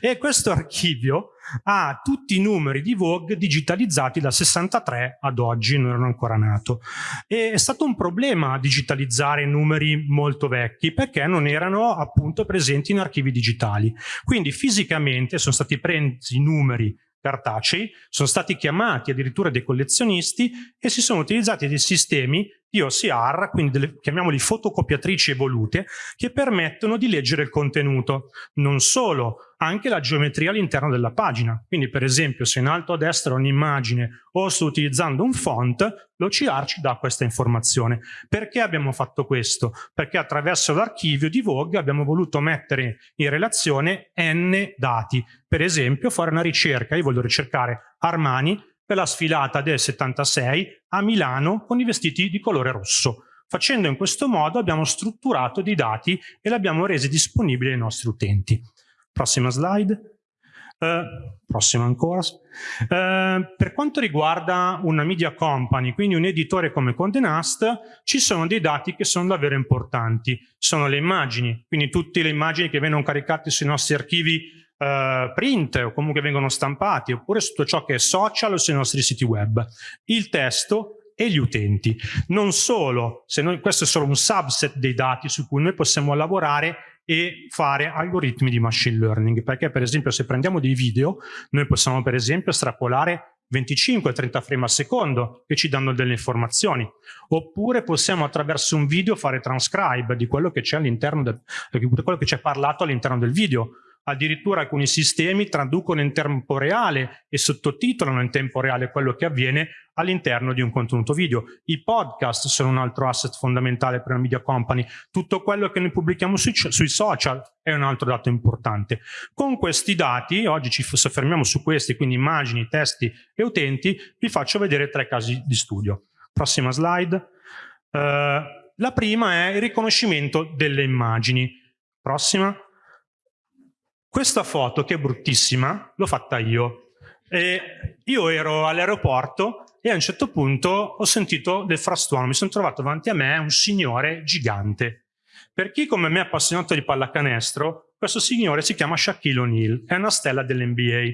e questo archivio ha tutti i numeri di Vogue digitalizzati dal 63 ad oggi, non erano ancora nato. E è stato un problema digitalizzare numeri molto vecchi perché non erano appunto presenti in archivi digitali. Quindi fisicamente sono stati presi i numeri cartacei, sono stati chiamati addirittura dei collezionisti e si sono utilizzati dei sistemi OCR, quindi delle, chiamiamoli fotocopiatrici evolute, che permettono di leggere il contenuto. Non solo, anche la geometria all'interno della pagina. Quindi per esempio se in alto a destra ho un'immagine o sto utilizzando un font, l'OCR ci dà questa informazione. Perché abbiamo fatto questo? Perché attraverso l'archivio di Vogue abbiamo voluto mettere in relazione n dati. Per esempio fare una ricerca, io voglio ricercare Armani per la sfilata del 76 a Milano con i vestiti di colore rosso. Facendo in questo modo abbiamo strutturato dei dati e li abbiamo resi disponibili ai nostri utenti. Prossima slide. Uh, prossima ancora. Uh, per quanto riguarda una media company, quindi un editore come Conde Nast, ci sono dei dati che sono davvero importanti. Sono le immagini, quindi tutte le immagini che vengono caricate sui nostri archivi Uh, print o comunque vengono stampati oppure su tutto ciò che è social o sui nostri siti web. Il testo e gli utenti. Non solo, se noi, questo è solo un subset dei dati su cui noi possiamo lavorare e fare algoritmi di machine learning, perché per esempio se prendiamo dei video, noi possiamo per esempio estrapolare 25-30 frame al secondo che ci danno delle informazioni, oppure possiamo attraverso un video fare transcribe di quello che c'è all'interno del, di quello che c'è parlato all'interno del video, Addirittura alcuni sistemi traducono in tempo reale e sottotitolano in tempo reale quello che avviene all'interno di un contenuto video. I podcast sono un altro asset fondamentale per una media company. Tutto quello che noi pubblichiamo sui, sui social è un altro dato importante. Con questi dati, oggi ci soffermiamo su questi, quindi immagini, testi e utenti, vi faccio vedere tre casi di studio. Prossima slide. Uh, la prima è il riconoscimento delle immagini. Prossima. Questa foto, che è bruttissima, l'ho fatta io. E io ero all'aeroporto e a un certo punto ho sentito del frastuono, mi sono trovato davanti a me un signore gigante. Per chi come me è appassionato di pallacanestro, questo signore si chiama Shaquille O'Neal, è una stella dell'NBA.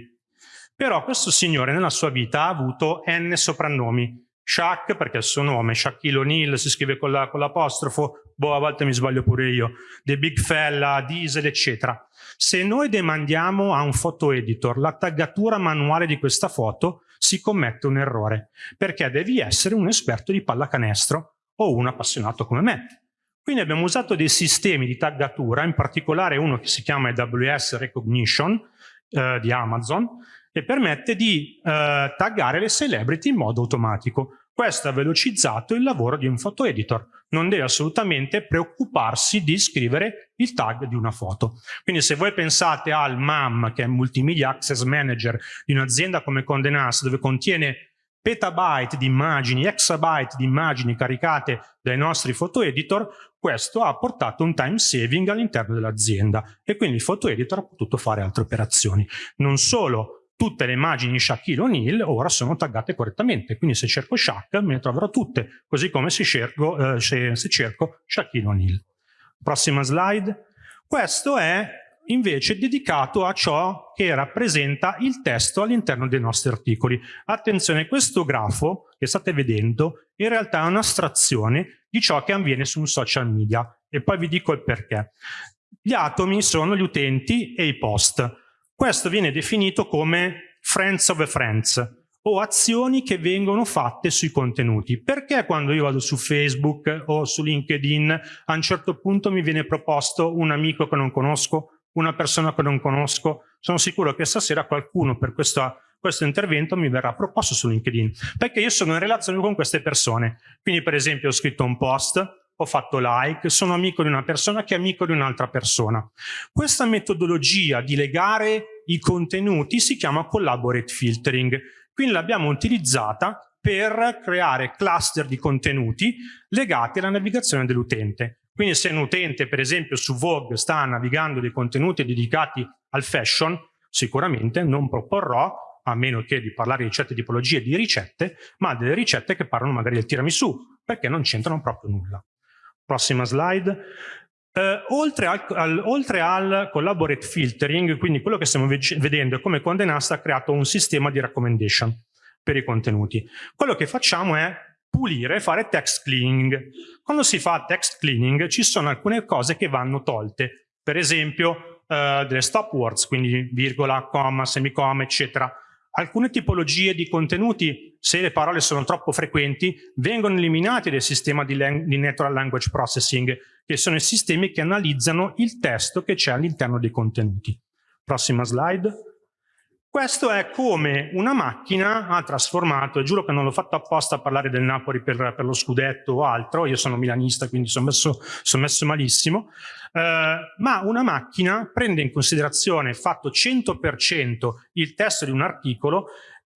Però questo signore nella sua vita ha avuto N soprannomi. Shaq perché è il suo nome, Shaquille O'Neal si scrive con l'apostrofo, la, boh a volte mi sbaglio pure io, The Big Fella, Diesel eccetera. Se noi demandiamo a un photo editor la taggatura manuale di questa foto, si commette un errore, perché devi essere un esperto di pallacanestro o un appassionato come me. Quindi abbiamo usato dei sistemi di taggatura, in particolare uno che si chiama AWS Recognition eh, di Amazon, e permette di eh, taggare le celebrity in modo automatico. Questo ha velocizzato il lavoro di un photo editor. Non deve assolutamente preoccuparsi di scrivere il tag di una foto. Quindi se voi pensate al MAM, che è Multimedia Access Manager di un'azienda come Condé Nast, dove contiene petabyte di immagini, exabyte di immagini caricate dai nostri photo editor, questo ha portato un time saving all'interno dell'azienda e quindi il photo editor ha potuto fare altre operazioni. Non solo tutte le immagini di Shaquille O'Neal ora sono taggate correttamente, quindi se cerco Shaq me ne troverò tutte, così come se cerco, eh, se, se cerco Shaquille O'Neal. Prossima slide. Questo è invece dedicato a ciò che rappresenta il testo all'interno dei nostri articoli. Attenzione, questo grafo che state vedendo in realtà è un'astrazione di ciò che avviene su un social media e poi vi dico il perché. Gli atomi sono gli utenti e i post. Questo viene definito come friends of friends o azioni che vengono fatte sui contenuti. Perché quando io vado su Facebook o su LinkedIn a un certo punto mi viene proposto un amico che non conosco una persona che non conosco, sono sicuro che stasera qualcuno per questa, questo intervento mi verrà proposto su LinkedIn, perché io sono in relazione con queste persone. Quindi per esempio ho scritto un post, ho fatto like, sono amico di una persona che è amico di un'altra persona. Questa metodologia di legare i contenuti si chiama collaborate filtering, quindi l'abbiamo utilizzata per creare cluster di contenuti legati alla navigazione dell'utente. Quindi se un utente, per esempio, su Vogue sta navigando dei contenuti dedicati al fashion, sicuramente non proporrò, a meno che di parlare di certe tipologie di ricette, ma delle ricette che parlano magari del tiramisù, perché non c'entrano proprio nulla. Prossima slide. Uh, oltre, al, al, oltre, al, collaborate filtering, quindi quello che stiamo vedendo è come Condé Nast ha creato un sistema di recommendation per i contenuti. Quello che facciamo è pulire, fare text cleaning. Quando si fa text cleaning ci sono alcune cose che vanno tolte, per esempio uh, delle stop words, quindi virgola, comma, semicomma, eccetera. Alcune tipologie di contenuti, se le parole sono troppo frequenti, vengono eliminate dal sistema di, di Natural Language Processing, che sono i sistemi che analizzano il testo che c'è all'interno dei contenuti. Prossima slide. Questo è come una macchina ha trasformato, e giuro che non l'ho fatto apposta a parlare del Napoli per, per, lo scudetto o altro, io sono milanista quindi sono messo, sono messo malissimo, eh, ma una macchina prende in considerazione fatto 100% il testo di un articolo,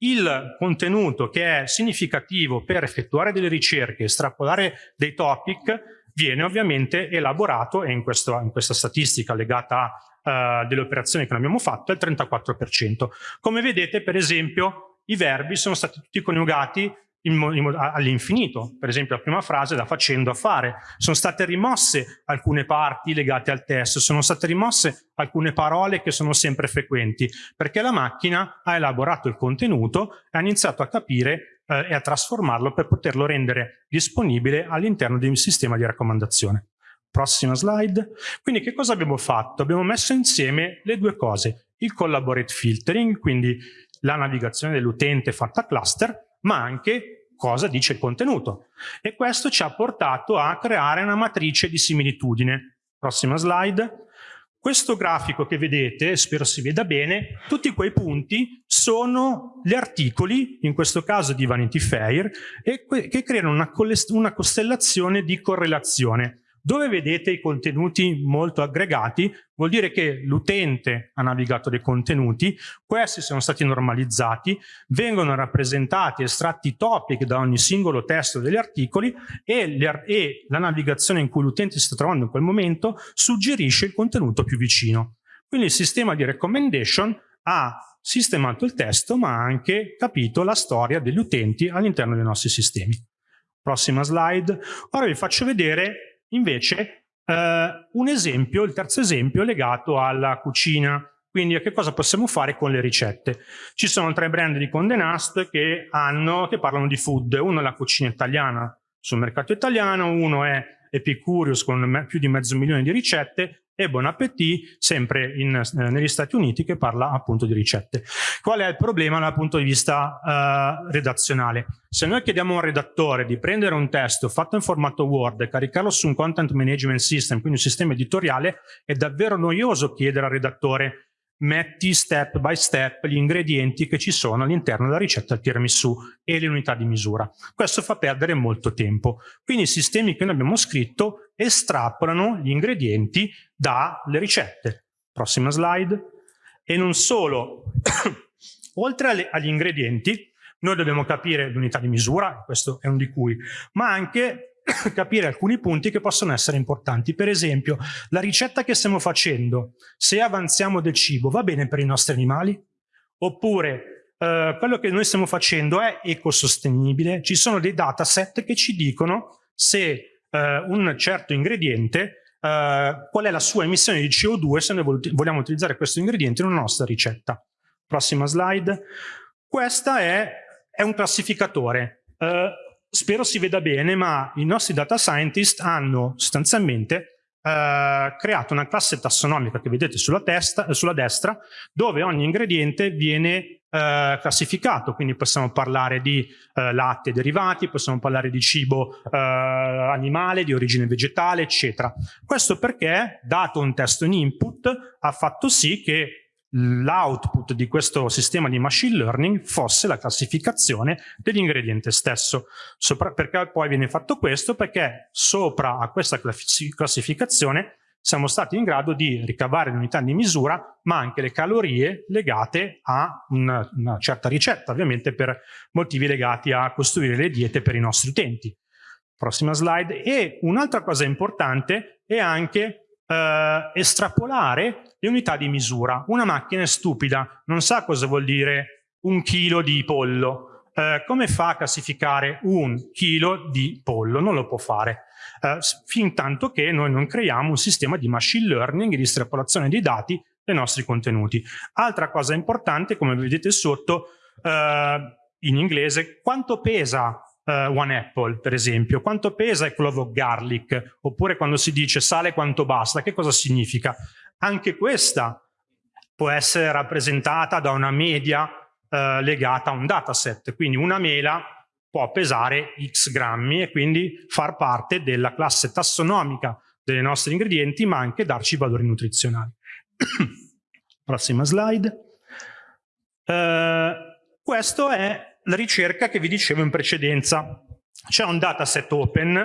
il contenuto che è significativo per effettuare delle ricerche, estrapolare dei topic, viene ovviamente elaborato e in, questo, in questa statistica legata a uh, delle operazioni che non abbiamo fatto è il 34%. Come vedete, per esempio, i verbi sono stati tutti coniugati all'infinito. Per esempio la prima frase da facendo a fare. Sono state rimosse alcune parti legate al testo, sono state rimosse alcune parole che sono sempre frequenti, perché la macchina ha elaborato il contenuto e ha iniziato a capire eh, e a trasformarlo per poterlo rendere disponibile all'interno di un sistema di raccomandazione. Prossima slide. Quindi che cosa abbiamo fatto? Abbiamo messo insieme le due cose, il collaborate filtering, quindi la navigazione dell'utente fatta a cluster, ma anche cosa dice il contenuto. E questo ci ha portato a creare una matrice di similitudine. Prossima slide. Questo grafico che vedete, spero si veda bene, tutti quei punti sono gli articoli, in questo caso di Vanity Fair, che creano una, una costellazione di correlazione. Dove vedete i contenuti molto aggregati vuol dire che l'utente ha navigato dei contenuti, questi sono stati normalizzati, vengono rappresentati, estratti topic da ogni singolo testo degli articoli e, le, e la navigazione in cui l'utente si sta trovando in quel momento suggerisce il contenuto più vicino. Quindi il sistema di recommendation ha sistemato il testo ma ha anche capito la storia degli utenti all'interno dei nostri sistemi. Prossima slide. Ora vi faccio vedere Invece eh, un esempio, il terzo esempio, legato alla cucina. Quindi a che cosa possiamo fare con le ricette? Ci sono tre brand di Condé Nast che, hanno, che parlano di food. Uno è la cucina italiana sul mercato italiano, uno è Epicurious con più di mezzo milione di ricette e Bon Appetit, sempre in, eh, negli Stati Uniti, che parla appunto di ricette. Qual è il problema dal punto di vista eh, redazionale? Se noi chiediamo a un redattore di prendere un testo fatto in formato Word e caricarlo su un content management system, quindi un sistema editoriale, è davvero noioso chiedere al redattore metti step by step gli ingredienti che ci sono all'interno della ricetta del tiramisù e le unità di misura. Questo fa perdere molto tempo. Quindi i sistemi che noi abbiamo scritto estrapolano gli ingredienti dalle ricette. Prossima slide. E non solo, oltre agli ingredienti, noi dobbiamo capire l'unità di misura, questo è un di cui, ma anche capire alcuni punti che possono essere importanti. Per esempio, la ricetta che stiamo facendo, se avanziamo del cibo, va bene per i nostri animali? Oppure eh, quello che noi stiamo facendo è ecosostenibile? Ci sono dei dataset che ci dicono se eh, un certo ingrediente Uh, qual è la sua emissione di CO2 se noi vogliamo utilizzare questo ingrediente in una nostra ricetta. Prossima slide. Questa è, è un classificatore. Uh, spero si veda bene, ma i nostri data scientist hanno sostanzialmente uh, creato una classe tassonomica che vedete sulla, testa, sulla destra, dove ogni ingrediente viene Uh, classificato, quindi possiamo parlare di uh, latte derivati, possiamo parlare di cibo uh, animale, di origine vegetale, eccetera. Questo perché, dato un testo in input, ha fatto sì che l'output di questo sistema di machine learning fosse la classificazione dell'ingrediente stesso. Sopra, perché poi viene fatto questo? Perché sopra a questa classificazione siamo stati in grado di ricavare le unità di misura, ma anche le calorie legate a una, una certa ricetta, ovviamente per motivi legati a costruire le diete per i nostri utenti. Prossima slide. E un'altra cosa importante è anche eh, estrapolare le unità di misura. Una macchina è stupida, non sa cosa vuol dire un chilo di pollo. Eh, come fa a classificare un chilo di pollo? Non lo può fare. Eh, fin tanto che noi non creiamo un sistema di machine learning e di estrapolazione dei dati dei nostri contenuti. Altra cosa importante, come vedete sotto, eh, in inglese, quanto pesa uh, One Apple, per esempio. Quanto pesa il clove of garlic? Oppure quando si dice sale quanto basta, che cosa significa? Anche questa può essere rappresentata da una media uh, legata a un dataset. Quindi una mela può pesare x grammi e quindi far parte della classe tassonomica dei nostri ingredienti, ma anche darci valori nutrizionali. Prossima slide. Uh, questo è la ricerca che vi dicevo in precedenza. C'è un dataset open,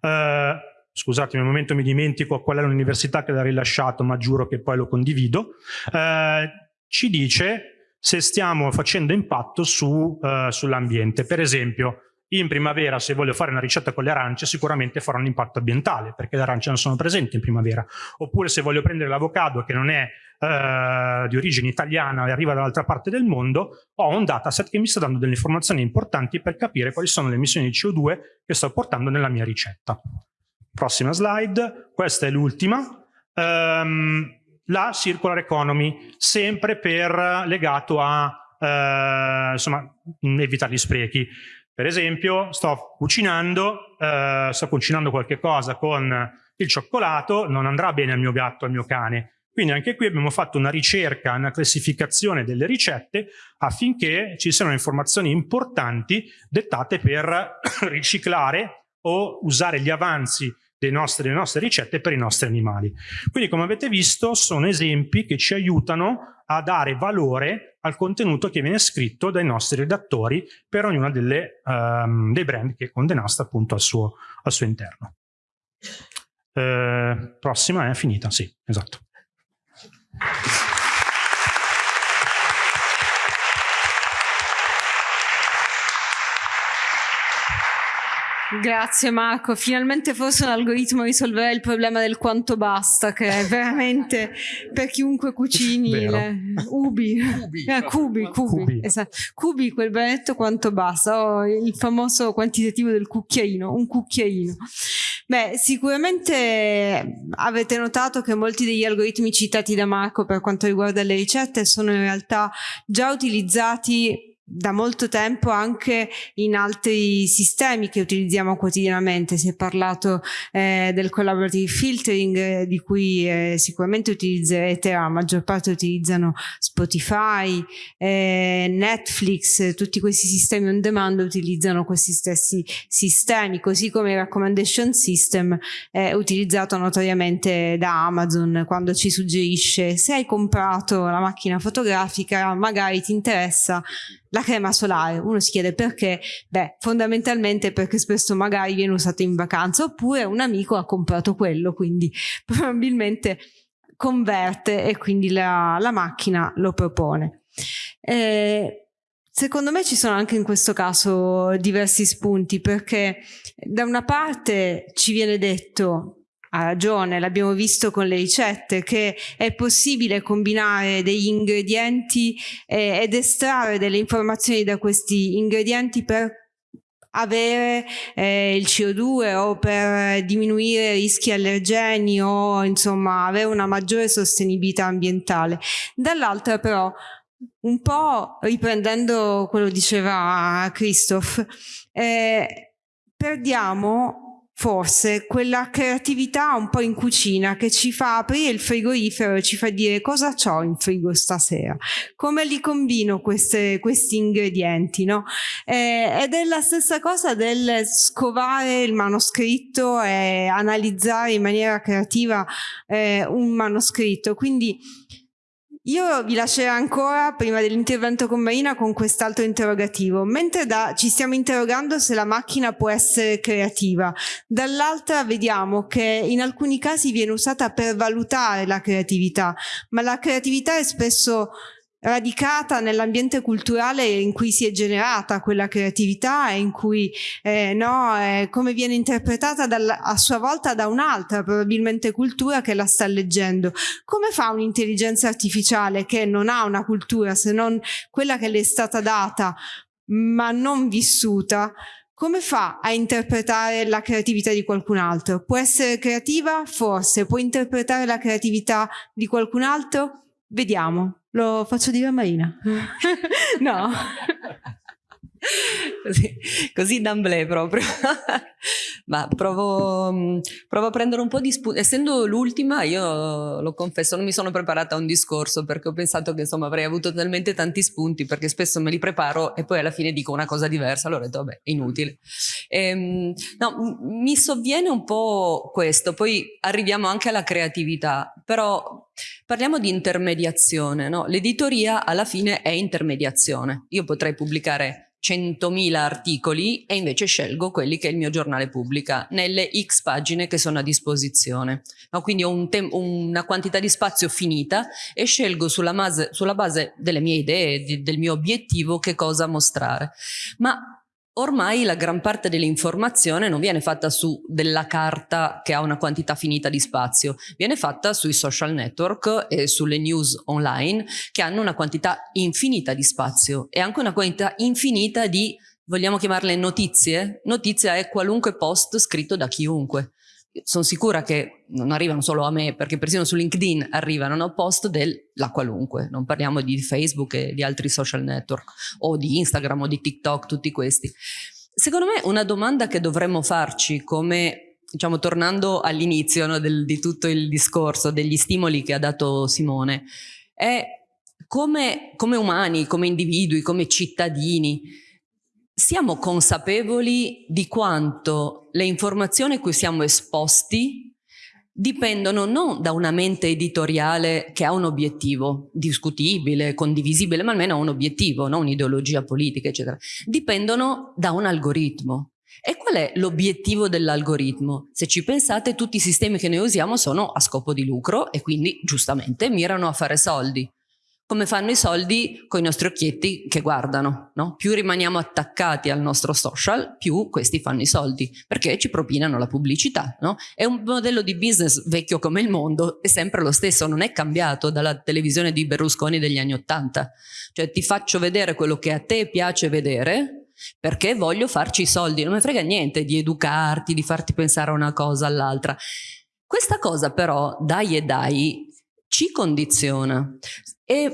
eh, scusatemi un momento mi dimentico qual è l'università che l'ha rilasciato, ma giuro che poi lo condivido, eh, ci dice se stiamo facendo impatto su, eh, sull'ambiente. Per esempio, in primavera se voglio fare una ricetta con le arance sicuramente farò un impatto ambientale perché le arance non sono presenti in primavera. Oppure se voglio prendere l'avocado che non è eh, di origine italiana e arriva dall'altra parte del mondo, ho un dataset che mi sta dando delle informazioni importanti per capire quali sono le emissioni di CO2 che sto portando nella mia ricetta. Prossima slide, questa è l'ultima. Um, la circular economy, sempre per, legato a eh, insomma, evitare gli sprechi. Per esempio, sto cucinando, eh, sto cucinando qualche cosa con il cioccolato, non andrà bene al mio gatto, al mio cane. Quindi anche qui abbiamo fatto una ricerca, una classificazione delle ricette affinché ci siano informazioni importanti dettate per riciclare o usare gli avanzi nostri, delle nostre ricette per i nostri animali. Quindi come avete visto sono esempi che ci aiutano a dare valore al contenuto che viene scritto dai nostri redattori per ognuno um, dei brand che Condenast appunto al suo, al suo interno. Uh, prossima è finita, sì, esatto.
Grazie Marco, finalmente forse un algoritmo risolverà il problema del quanto basta, che è veramente per chiunque cucini le... ubi, cubi, eh, cubi, cubi, cubi. Esatto. cubi, quel benedetto quanto basta, oh, il famoso quantitativo del cucchiaino, un cucchiaino. Beh, sicuramente avete notato che molti degli algoritmi citati da Marco per quanto riguarda le ricette sono in realtà già utilizzati da molto tempo anche in altri sistemi che utilizziamo quotidianamente. Si è parlato eh, del collaborative filtering eh, di cui eh, sicuramente utilizzerete, la maggior parte utilizzano Spotify, eh, Netflix, tutti questi sistemi on demand utilizzano questi stessi sistemi, così come il recommendation system è utilizzato notoriamente da Amazon quando ci suggerisce se hai comprato la macchina fotografica magari ti interessa la crema solare, uno si chiede perché? Beh, fondamentalmente perché spesso magari viene usato in vacanza oppure un amico ha comprato quello, quindi probabilmente converte e quindi la, la macchina lo propone. Eh, Secondo me ci sono anche in questo caso diversi spunti perché da una parte ci viene detto ha ragione, l'abbiamo visto con le ricette, che è possibile combinare degli ingredienti eh, ed estrarre delle informazioni da questi ingredienti per avere eh, il CO2 o per diminuire rischi allergeni o insomma avere una maggiore sostenibilità ambientale. Dall'altra però un po' riprendendo quello che diceva Christoph, eh, perdiamo forse quella creatività un po' in cucina che ci fa aprire il frigorifero e ci fa dire cosa ho in frigo stasera, come li combino queste, questi ingredienti, no? Eh, ed è la stessa cosa del scovare il manoscritto e analizzare in maniera creativa eh, un manoscritto, quindi io vi lascerò ancora, prima dell'intervento con Marina, con quest'altro interrogativo. Mentre da, ci stiamo interrogando se la macchina può essere creativa, dall'altra vediamo che in alcuni casi viene usata per valutare la creatività, ma la creatività è spesso radicata nell'ambiente culturale in cui si è generata quella creatività e in cui eh, no, eh, come viene interpretata dal, a sua volta da un'altra probabilmente cultura che la sta leggendo. Come fa un'intelligenza artificiale che non ha una cultura se non quella che le è stata data ma non vissuta come fa a interpretare la creatività di qualcun altro? Può essere creativa? Forse. Può interpretare la creatività di qualcun altro? Vediamo. Lo faccio dire a Marina. no.
così, così d'amblè proprio. Ma provo, mm, provo, a prendere un po' di spunti. Essendo l'ultima, io lo confesso, non mi sono preparata a un discorso perché ho pensato che insomma avrei avuto talmente tanti spunti perché spesso me li preparo e poi alla fine dico una cosa diversa. Allora ho detto, vabbè, inutile. Ehm, no, mi sovviene un po' questo, poi arriviamo anche alla creatività, però Parliamo di intermediazione, no? l'editoria alla fine è intermediazione. Io potrei pubblicare 100.000 articoli e invece scelgo quelli che il mio giornale pubblica nelle x pagine che sono a disposizione. No, quindi ho un una quantità di spazio finita e scelgo sulla, sulla base delle mie idee, di, del mio obiettivo che cosa mostrare. Ma Ormai la gran parte dell'informazione non viene fatta su della carta che ha una quantità finita di spazio, viene fatta sui social network e sulle news online che hanno una quantità infinita di spazio e anche una quantità infinita di, vogliamo chiamarle notizie? Notizia è qualunque post scritto da chiunque sono sicura che non arrivano solo a me, perché persino su LinkedIn arrivano no, post della qualunque, non parliamo di Facebook e di altri social network, o di Instagram o di TikTok, tutti questi. Secondo me una domanda che dovremmo farci come, diciamo, tornando all'inizio no, di tutto il discorso, degli stimoli che ha dato Simone, è come, come umani, come individui, come cittadini, siamo consapevoli di quanto le informazioni a cui siamo esposti dipendono non da una mente editoriale che ha un obiettivo discutibile, condivisibile, ma almeno ha un obiettivo, non un'ideologia politica, eccetera. Dipendono da un algoritmo. E qual è l'obiettivo dell'algoritmo? Se ci pensate, tutti i sistemi che noi usiamo sono a scopo di lucro e quindi giustamente mirano a fare soldi come fanno i soldi con i nostri occhietti che guardano. No? Più rimaniamo attaccati al nostro social, più questi fanno i soldi, perché ci propinano la pubblicità. No? È un modello di business vecchio come il mondo, è sempre lo stesso, non è cambiato dalla televisione di Berlusconi degli anni Ottanta. Cioè ti faccio vedere quello che a te piace vedere, perché voglio farci i soldi, non mi frega niente di educarti, di farti pensare a una cosa all'altra. Questa cosa però, dai e dai, ci condiziona e,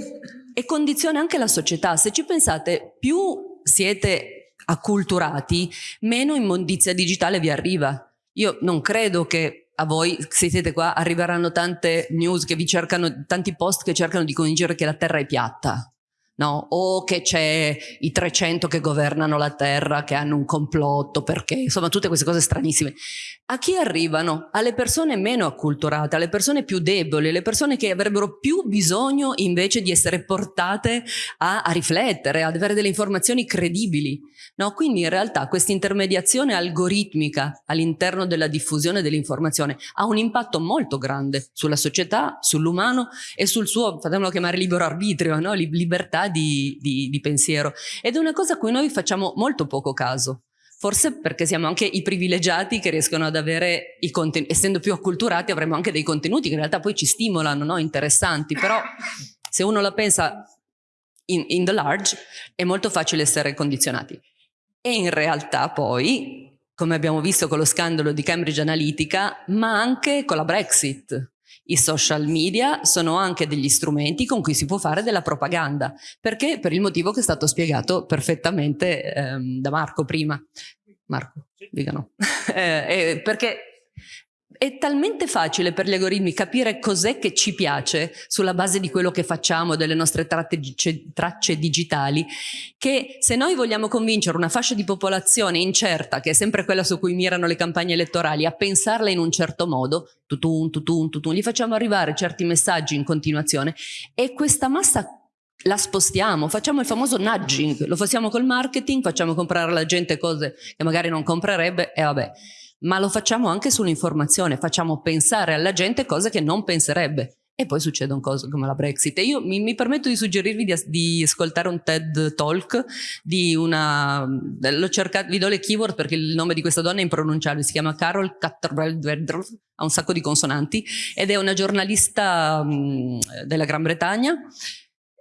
e condiziona anche la società. Se ci pensate, più siete acculturati, meno immondizia digitale vi arriva. Io non credo che a voi, se siete qua, arriveranno tante news che vi cercano, tanti post che cercano di convincere che la Terra è piatta no? o che c'è i 300 che governano la terra, che hanno un complotto, perché insomma tutte queste cose stranissime. A chi arrivano? Alle persone meno acculturate, alle persone più deboli, alle persone che avrebbero più bisogno invece di essere portate a, a riflettere, ad avere delle informazioni credibili. No? Quindi in realtà questa intermediazione algoritmica all'interno della diffusione dell'informazione ha un impatto molto grande sulla società, sull'umano e sul suo, fatemelo chiamare libero arbitrio, no? libertà di, di, di pensiero ed è una cosa a cui noi facciamo molto poco caso. Forse perché siamo anche i privilegiati che riescono ad avere i contenuti, essendo più acculturati avremo anche dei contenuti che in realtà poi ci stimolano, no? interessanti, però se uno la pensa in, in the large è molto facile essere condizionati. E in realtà poi, come abbiamo visto con lo scandalo di Cambridge Analytica, ma anche con la Brexit, i social media sono anche degli strumenti con cui si può fare della propaganda, perché per il motivo che è stato spiegato perfettamente ehm, da Marco prima. Marco, dicano. eh, eh, perché è talmente facile per gli algoritmi capire cos'è che ci piace sulla base di quello che facciamo, delle nostre tracce, tracce, digitali, che se noi vogliamo convincere una fascia di popolazione incerta, che è sempre quella su cui mirano le campagne elettorali, a pensarla in un certo modo, tutun, tutun, tutun, gli facciamo arrivare certi messaggi in continuazione e questa massa la spostiamo, facciamo il famoso nudging, lo facciamo col marketing, facciamo comprare alla gente cose che magari non comprerebbe e vabbè ma lo facciamo anche sull'informazione, facciamo pensare alla gente cose che non penserebbe. E poi succedono cose come la Brexit. E io mi, mi permetto di suggerirvi di, di, ascoltare un TED Talk di una... L'ho cercato, vi do le keyword perché il nome di questa donna è impronunciabile, si chiama Carol Katterberg, ha un sacco di consonanti, ed è una giornalista mh, della Gran Bretagna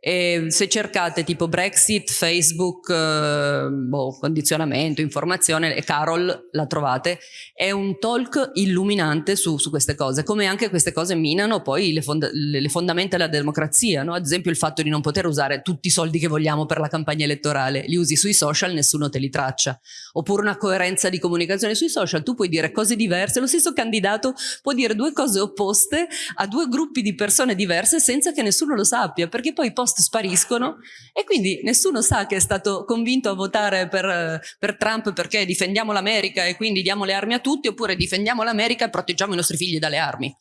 e se cercate tipo Brexit, Facebook, eh, boh, condizionamento, informazione, e Carol la trovate, è un talk illuminante su, su queste cose, come anche queste cose minano poi le, fonda le fondamenta della democrazia, no? ad esempio il fatto di non poter usare tutti i soldi che vogliamo per la campagna elettorale, li usi sui social, nessuno te li traccia, oppure una coerenza di comunicazione sui social, tu puoi dire cose diverse, lo stesso candidato può dire due cose opposte a due gruppi di persone diverse senza che nessuno lo sappia, perché poi post spariscono e quindi nessuno sa che è stato convinto a votare per, per Trump perché difendiamo l'America e quindi diamo le armi a tutti oppure difendiamo l'America e proteggiamo i nostri figli dalle armi.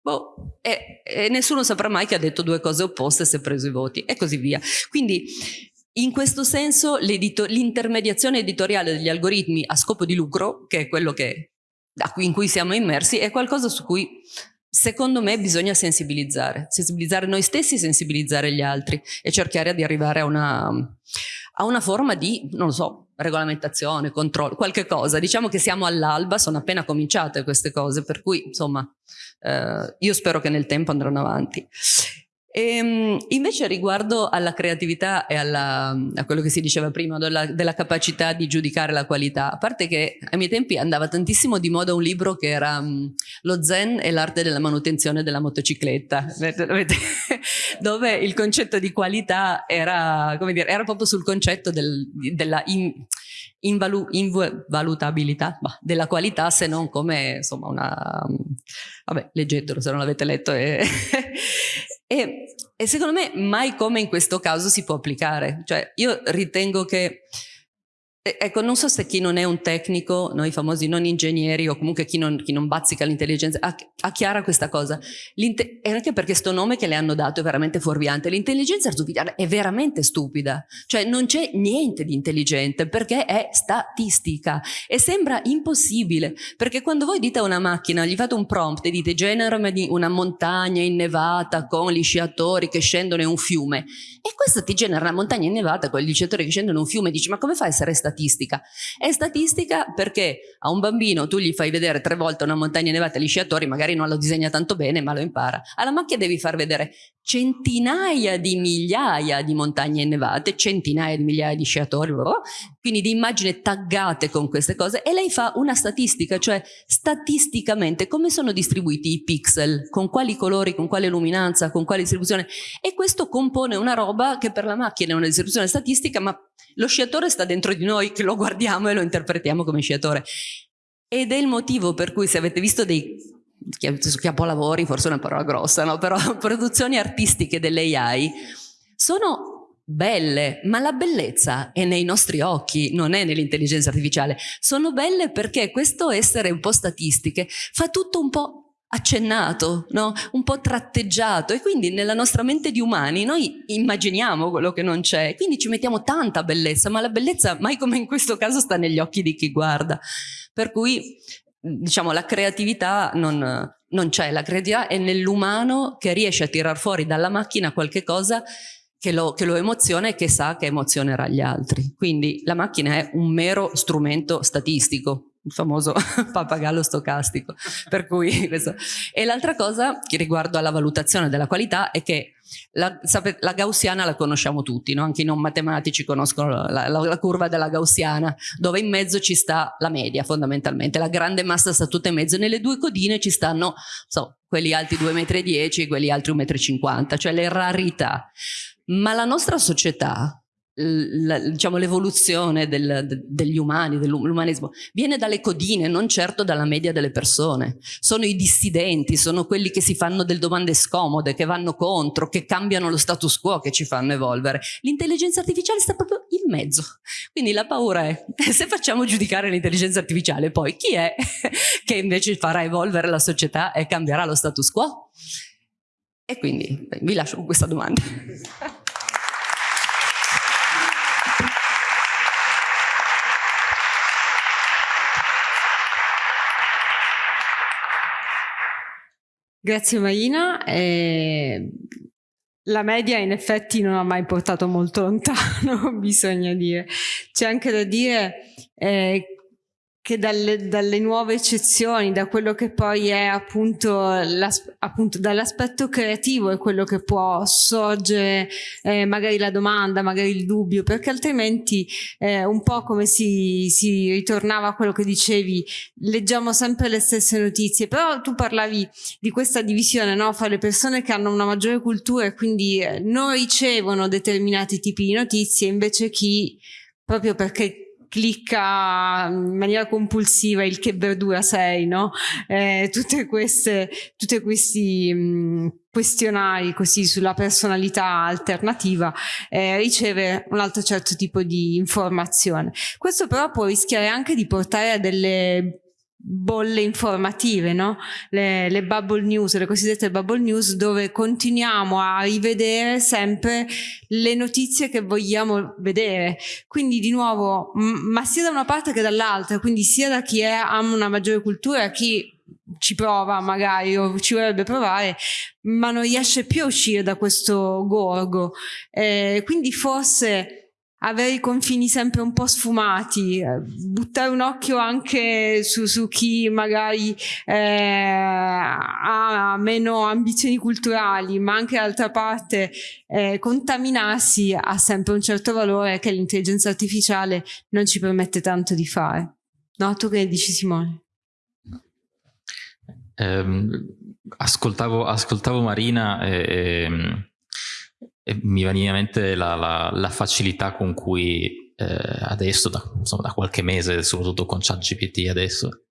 Boh, e, e nessuno saprà mai che ha detto due cose opposte e si è preso i voti e così via. Quindi in questo senso l'intermediazione editoriale degli algoritmi a scopo di lucro, che è quello che, in cui siamo immersi, è qualcosa su cui Secondo me bisogna sensibilizzare, sensibilizzare noi stessi, sensibilizzare gli altri e cercare di arrivare a una, a una forma di, non lo so, regolamentazione, controllo, qualche cosa. Diciamo che siamo all'alba, sono appena cominciate queste cose, per cui insomma eh, io spero che nel tempo andranno avanti. E, ehm, invece riguardo alla creatività e alla, a quello che si diceva prima della, della, capacità di giudicare la qualità, a parte che ai miei tempi andava tantissimo di moda un libro che era um, Lo Zen e l'arte della manutenzione della motocicletta, dove il concetto di qualità era, come dire, era proprio sul concetto del, della in, invalu, invalutabilità bah, della qualità se non come insomma una... vabbè leggetelo se non l'avete letto e, e, e, secondo me mai come in questo caso si può applicare. Cioè io ritengo che Ecco, non so se chi non è un tecnico, noi famosi non ingegneri o comunque chi non, chi non bazzica l'intelligenza, ha, chiara questa cosa. e anche perché sto nome che le hanno dato è veramente fuorviante. L'intelligenza artificiale è veramente stupida, cioè non c'è niente di intelligente perché è statistica e sembra impossibile perché quando voi dite a una macchina, gli fate un prompt e dite generami una montagna innevata con gli sciatori che scendono in un fiume e questo ti genera una montagna innevata con gli sciatori che scendono in un fiume dici ma come fa a essere statistica? Statistica. È statistica perché a un bambino tu gli fai vedere tre volte una montagna nevata e gli sciatori, magari non lo disegna tanto bene, ma lo impara. Alla macchina devi far vedere centinaia di migliaia di montagne innevate, centinaia di migliaia di sciatori, quindi di immagini taggate con queste cose. E lei fa una statistica, cioè statisticamente come sono distribuiti i pixel, con quali colori, con quale luminanza, con quale distribuzione? E questo compone una roba che per la macchina è una distribuzione statistica ma lo sciatore sta dentro di noi che lo guardiamo e lo interpretiamo come sciatore. Ed è il motivo per cui se avete visto dei capolavori, forse è una parola grossa, no? però produzioni artistiche dell'AI sono belle, ma la bellezza è nei nostri occhi, non è nell'intelligenza artificiale. Sono belle perché questo essere un po' statistiche fa tutto un po' accennato, no? un po' tratteggiato e quindi nella nostra mente di umani noi immaginiamo quello che non c'è, quindi ci mettiamo tanta bellezza, ma la bellezza mai come in questo caso sta negli occhi di chi guarda. Per cui diciamo la creatività non, non c'è, la creatività è nell'umano che riesce a tirar fuori dalla macchina qualche cosa che lo, che lo, emoziona e che sa che emozionerà gli altri. Quindi la macchina è un mero strumento statistico, il famoso pappagallo stocastico. Per cui questo. E l'altra cosa che riguardo alla valutazione della qualità è che la, la gaussiana la conosciamo tutti, no? anche i non matematici conoscono la, la, la, curva della gaussiana, dove in mezzo ci sta la media fondamentalmente, la grande massa sta tutta in mezzo, nelle due codine ci stanno so, quelli alti 2,10 m e quelli altri 1,50 m, cioè le rarità. Ma la nostra società diciamo, l'evoluzione del, de, degli umani, dell'umanesimo, viene dalle codine, non certo dalla media delle persone. Sono i dissidenti, sono quelli che si fanno delle domande scomode, che vanno contro, che cambiano lo status quo, che ci fanno evolvere. L'intelligenza artificiale sta proprio in mezzo. Quindi la paura è, se facciamo giudicare l'intelligenza artificiale, poi chi è che invece farà evolvere la società e cambierà lo status quo? E quindi vi lascio con questa domanda.
Grazie Marina. Eh, la media in effetti non ha mai portato molto lontano, bisogna dire. C'è anche da dire eh, che dalle, dalle, nuove eccezioni, da quello che poi è appunto, appunto dall'aspetto creativo è quello che può sorgere eh, magari la domanda, magari il dubbio, perché altrimenti eh, un po' come si, si, ritornava a quello che dicevi, leggiamo sempre le stesse notizie, però tu parlavi di questa divisione no? fra le persone che hanno una maggiore cultura e quindi eh, non ricevono determinati tipi di notizie, invece chi proprio perché clicca in maniera compulsiva il che verdura sei, no? Eh, tutte queste, tutti questi mh, questionari così sulla personalità alternativa eh, riceve un altro certo tipo di informazione. Questo però può rischiare anche di portare a delle bolle informative, no? le, le, bubble news, le cosiddette bubble news, dove continuiamo a rivedere sempre le notizie che vogliamo vedere. Quindi di nuovo, ma sia da una parte che dall'altra, quindi sia da chi ha una maggiore cultura, chi ci prova magari o ci vorrebbe provare, ma non riesce più a uscire da questo gorgo. Eh, quindi forse avere i confini sempre un po' sfumati, eh, buttare un occhio anche su, su chi magari eh, ha meno ambizioni culturali, ma anche d'altra parte eh, contaminarsi ha sempre un certo valore che l'intelligenza artificiale non ci permette tanto di fare. No, tu che dici Simone?
Um, ascoltavo, ascoltavo, Marina e, mi veniva in mente la, la, la facilità con cui eh, adesso, da, insomma, da, qualche mese, soprattutto con ChatGPT adesso,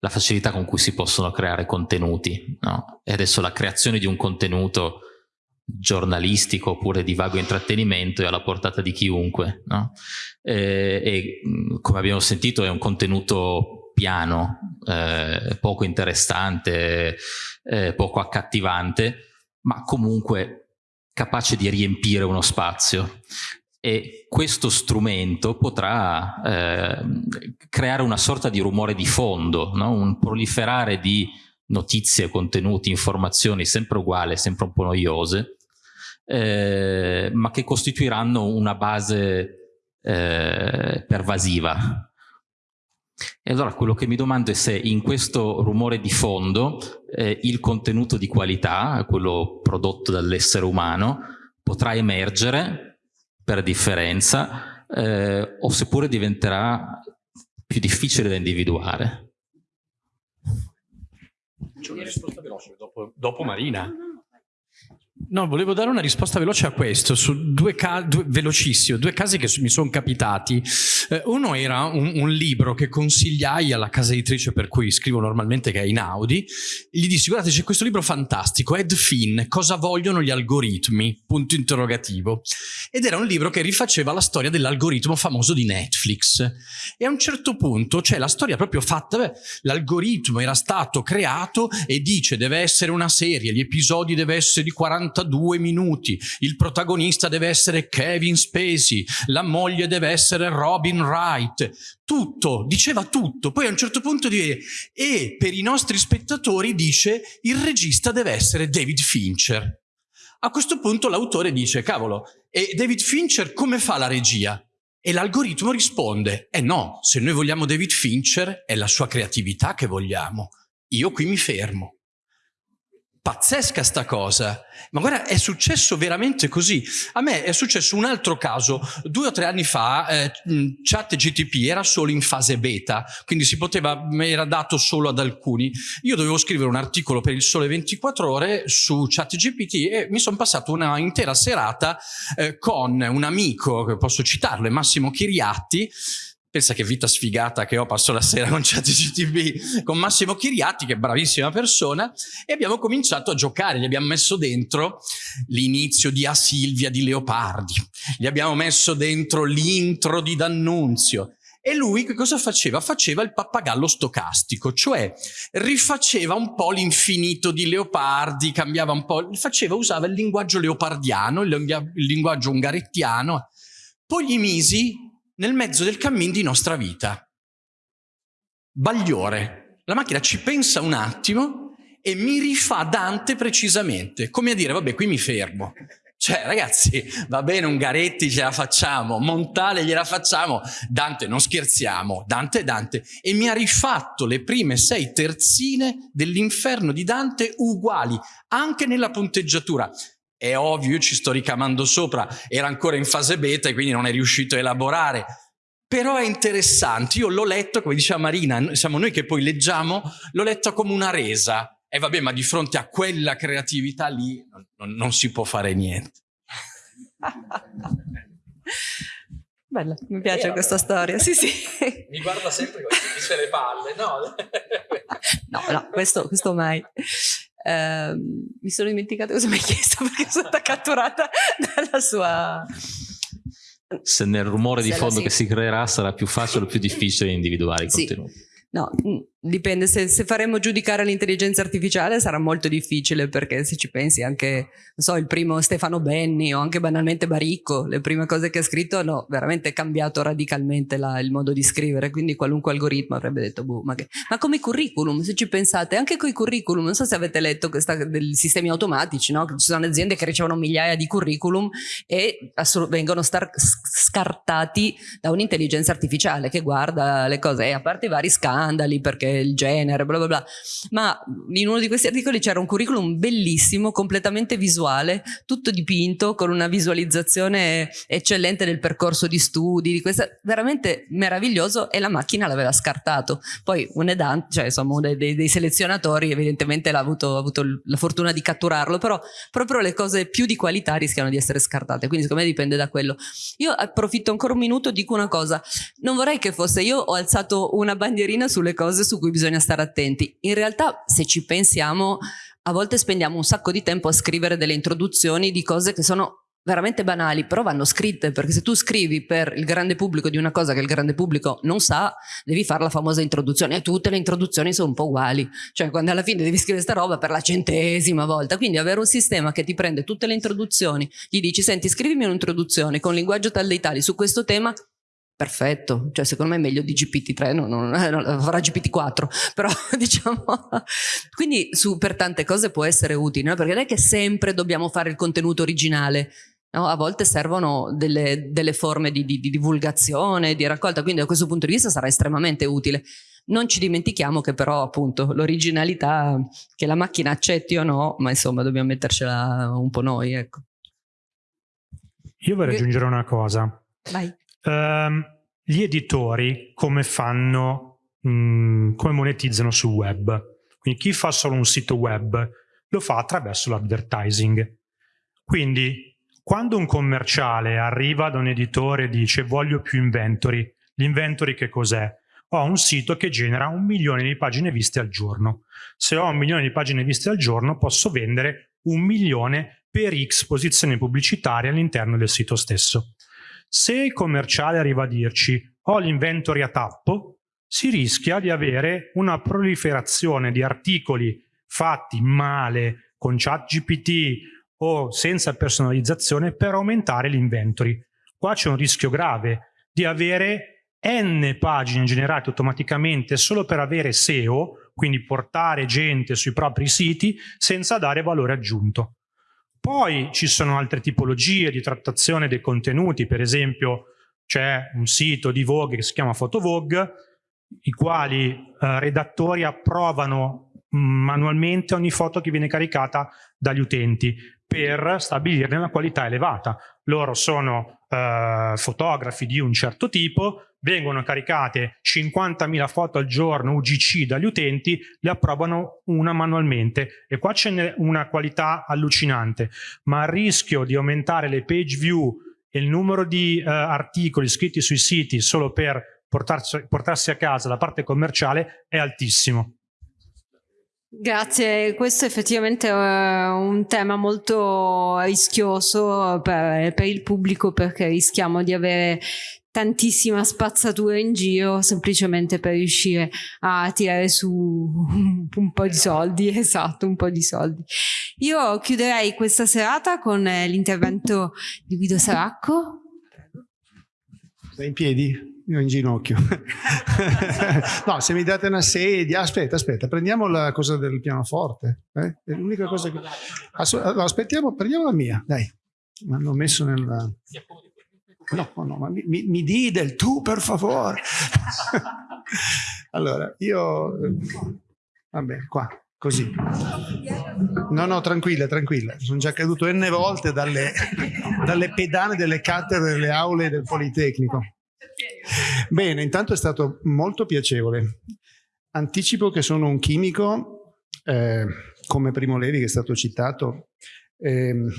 la facilità con cui si possono creare contenuti. No? E adesso la creazione di un contenuto giornalistico oppure di vago intrattenimento è alla portata di chiunque. No? E, e, come abbiamo sentito è un contenuto piano, eh, poco interessante, eh, poco accattivante, ma comunque capace di riempire uno spazio e questo strumento potrà eh, creare una sorta di rumore di fondo, no? un proliferare di notizie, contenuti, informazioni sempre uguali, sempre un po' noiose, eh, ma che costituiranno una base eh, pervasiva. E allora quello che mi domando è se in questo rumore di fondo eh, il contenuto di qualità, quello prodotto dall'essere umano, potrà emergere per differenza eh, o seppure diventerà più difficile da individuare.
C'è una risposta veloce dopo, dopo Marina. No, volevo dare una risposta veloce a questo, su due, due velocissimo, due casi che mi sono capitati. Eh, uno era un, un, libro che consigliai alla casa editrice per cui scrivo normalmente, che è in Audi. Gli dissi, guardate, c'è questo libro fantastico, Ed Finn, Cosa vogliono gli algoritmi? Punto interrogativo. Ed era un libro che rifaceva la storia dell'algoritmo famoso di Netflix. E a un certo punto c'è la storia proprio fatta, l'algoritmo era stato creato e dice deve essere una serie, gli episodi deve essere di 40 42 minuti, il protagonista deve essere Kevin Spacey, la moglie deve essere Robin Wright, tutto, diceva tutto, poi a un certo punto dice, e per i nostri spettatori dice il regista deve essere David Fincher. A questo punto l'autore dice, cavolo, e David Fincher come fa la regia? E l'algoritmo risponde, eh no, se noi vogliamo David Fincher è la sua creatività che vogliamo. Io qui mi fermo pazzesca sta cosa. Ma guarda, è successo veramente così. A me è successo un altro caso. Due o tre anni fa eh, chat GTP era solo in fase beta, quindi si poteva, era dato solo ad alcuni. Io dovevo scrivere un articolo per il Sole 24 Ore su chat GPT e mi sono passato una intera serata eh, con un amico, posso citarlo, Massimo Chiriatti, Pensa che vita sfigata che ho, passo la sera con ChatGTP, con Massimo Chiriatti, che è bravissima persona, e abbiamo cominciato a giocare, gli abbiamo messo dentro l'inizio di A Silvia di Leopardi, gli abbiamo messo dentro l'intro di D'Annunzio, e lui che cosa faceva? Faceva il pappagallo stocastico, cioè rifaceva un po' l'infinito di Leopardi, cambiava un po', faceva, usava il linguaggio leopardiano, il linguaggio ungarettiano. Poi gli misi nel mezzo del cammin di nostra vita. Bagliore. La macchina ci pensa un attimo e mi rifà Dante precisamente, come a dire, vabbè, qui mi fermo. Cioè, ragazzi, va bene, Ungaretti ce la facciamo, Montale gliela facciamo, Dante non scherziamo, Dante è Dante. E mi ha rifatto le prime sei terzine dell'inferno di Dante uguali, anche nella punteggiatura. È ovvio, io ci sto ricamando sopra, era ancora in fase beta e quindi non è riuscito a elaborare. Però è interessante, io l'ho letto, come diceva Marina, siamo noi che poi leggiamo, l'ho letto come una resa. E vabbè, ma di fronte a quella creatività lì non, non si può fare niente.
Bella, mi piace questa storia, sì sì.
Mi guarda sempre con le palle, no?
no, no, questo, questo mai. Uh, mi sono dimenticata cosa mi hai chiesto perché sono stata catturata dalla sua...
Se nel rumore di fondo che si creerà sarà più facile o più difficile individuare i sì. contenuti.
No, dipende, se, se, faremo giudicare l'intelligenza artificiale sarà molto difficile perché se ci pensi anche, non so, il primo Stefano Benni o anche banalmente Baricco, le prime cose che ha scritto hanno veramente cambiato radicalmente la, il modo di scrivere, quindi qualunque algoritmo avrebbe detto, boh, ma, che... ma come i curriculum, se ci pensate, anche con i curriculum, non so se avete letto questa, dei sistemi automatici, no? ci sono aziende che ricevono migliaia di curriculum e vengono scartati da un'intelligenza artificiale che guarda le cose, e a parte i vari scandali perché il genere, bla bla bla. Ma in uno di questi articoli c'era un curriculum bellissimo, completamente visuale, tutto dipinto, con una visualizzazione eccellente del percorso di studi, di questa, veramente meraviglioso e la macchina l'aveva scartato. Poi un edante, cioè insomma uno dei, dei selezionatori evidentemente l'ha avuto, avuto la fortuna di catturarlo, però proprio le cose più di qualità rischiano di essere scartate, quindi secondo me dipende da quello. Io approfitto ancora un minuto, dico una cosa, non vorrei che fosse, io ho alzato una bandierina sulle cose su cui bisogna stare attenti. In realtà, se ci pensiamo, a volte spendiamo un sacco di tempo a scrivere delle introduzioni di cose che sono veramente banali, però vanno scritte, perché se tu scrivi per il grande pubblico di una cosa che il grande pubblico non sa, devi fare la famosa introduzione e tutte le introduzioni sono un po' uguali, cioè quando alla fine devi scrivere sta roba per la centesima volta, quindi avere un sistema che ti prende tutte le introduzioni, gli dici senti scrivimi un'introduzione con linguaggio tal dei tali su questo tema, perfetto, cioè secondo me è meglio di GPT-3, non, non, non, farà GPT-4, però diciamo, quindi su, per tante cose può essere utile, no? perché non è che sempre dobbiamo fare il contenuto originale, no? a volte servono delle, delle forme di, di, di divulgazione, di raccolta, quindi da questo punto di vista sarà estremamente utile. Non ci dimentichiamo che però appunto l'originalità, che la macchina accetti o no, ma insomma dobbiamo mettercela un po' noi, ecco.
Io vorrei aggiungere una cosa.
Vai.
Um, gli editori come fanno, mh, come monetizzano sul web? Quindi chi fa solo un sito web lo fa attraverso l'advertising. Quindi quando un commerciale arriva da un editore e dice voglio più inventory, l'inventory che cos'è? Ho un sito che genera un milione di pagine viste al giorno. Se ho un milione di pagine viste al giorno posso vendere un milione per X posizioni pubblicitarie all'interno del sito stesso. Se il commerciale arriva a dirci ho l'inventory a tappo, si rischia di avere una proliferazione di articoli fatti male con chat GPT o senza personalizzazione per aumentare l'inventory. Qua c'è un rischio grave di avere n pagine generate automaticamente solo per avere SEO, quindi portare gente sui propri siti senza dare valore aggiunto Poi ci sono altre tipologie di trattazione dei contenuti, per esempio c'è un sito di Vogue che si chiama PhotoVogue, i quali eh, redattori approvano mm, manualmente ogni foto che viene caricata dagli utenti per stabilirne una qualità elevata. Loro sono eh, fotografi di un certo tipo, vengono caricate 50.000 foto al giorno UGC dagli utenti, le approvano una manualmente. E qua c'è una qualità allucinante, ma il rischio di aumentare le page view e il numero di uh, articoli scritti sui siti solo per portarsi, portarsi a casa la parte commerciale è altissimo.
Grazie, questo effettivamente è un tema molto rischioso per, per, il pubblico perché rischiamo di avere tantissima spazzatura in giro semplicemente per riuscire a tirare su un po' di soldi, esatto, un po' di soldi. Io chiuderei questa serata con l'intervento di Guido Saracco.
Sei in piedi? Io in ginocchio. no, se mi date una sedia, aspetta, aspetta, prendiamo la cosa del pianoforte. Eh? È l'unica cosa che... aspettiamo, prendiamo la mia, dai. Mi hanno messo nella... No, no, ma mi, mi, mi di del tu per favore. allora, io... Vabbè, qua, così. No, no, tranquilla, tranquilla. Sono già caduto n volte dalle, dalle pedane delle cattedre delle aule del Politecnico. Bene, intanto è stato molto piacevole. Anticipo che sono un chimico, eh, come Primo Levi che è stato citato, ehm,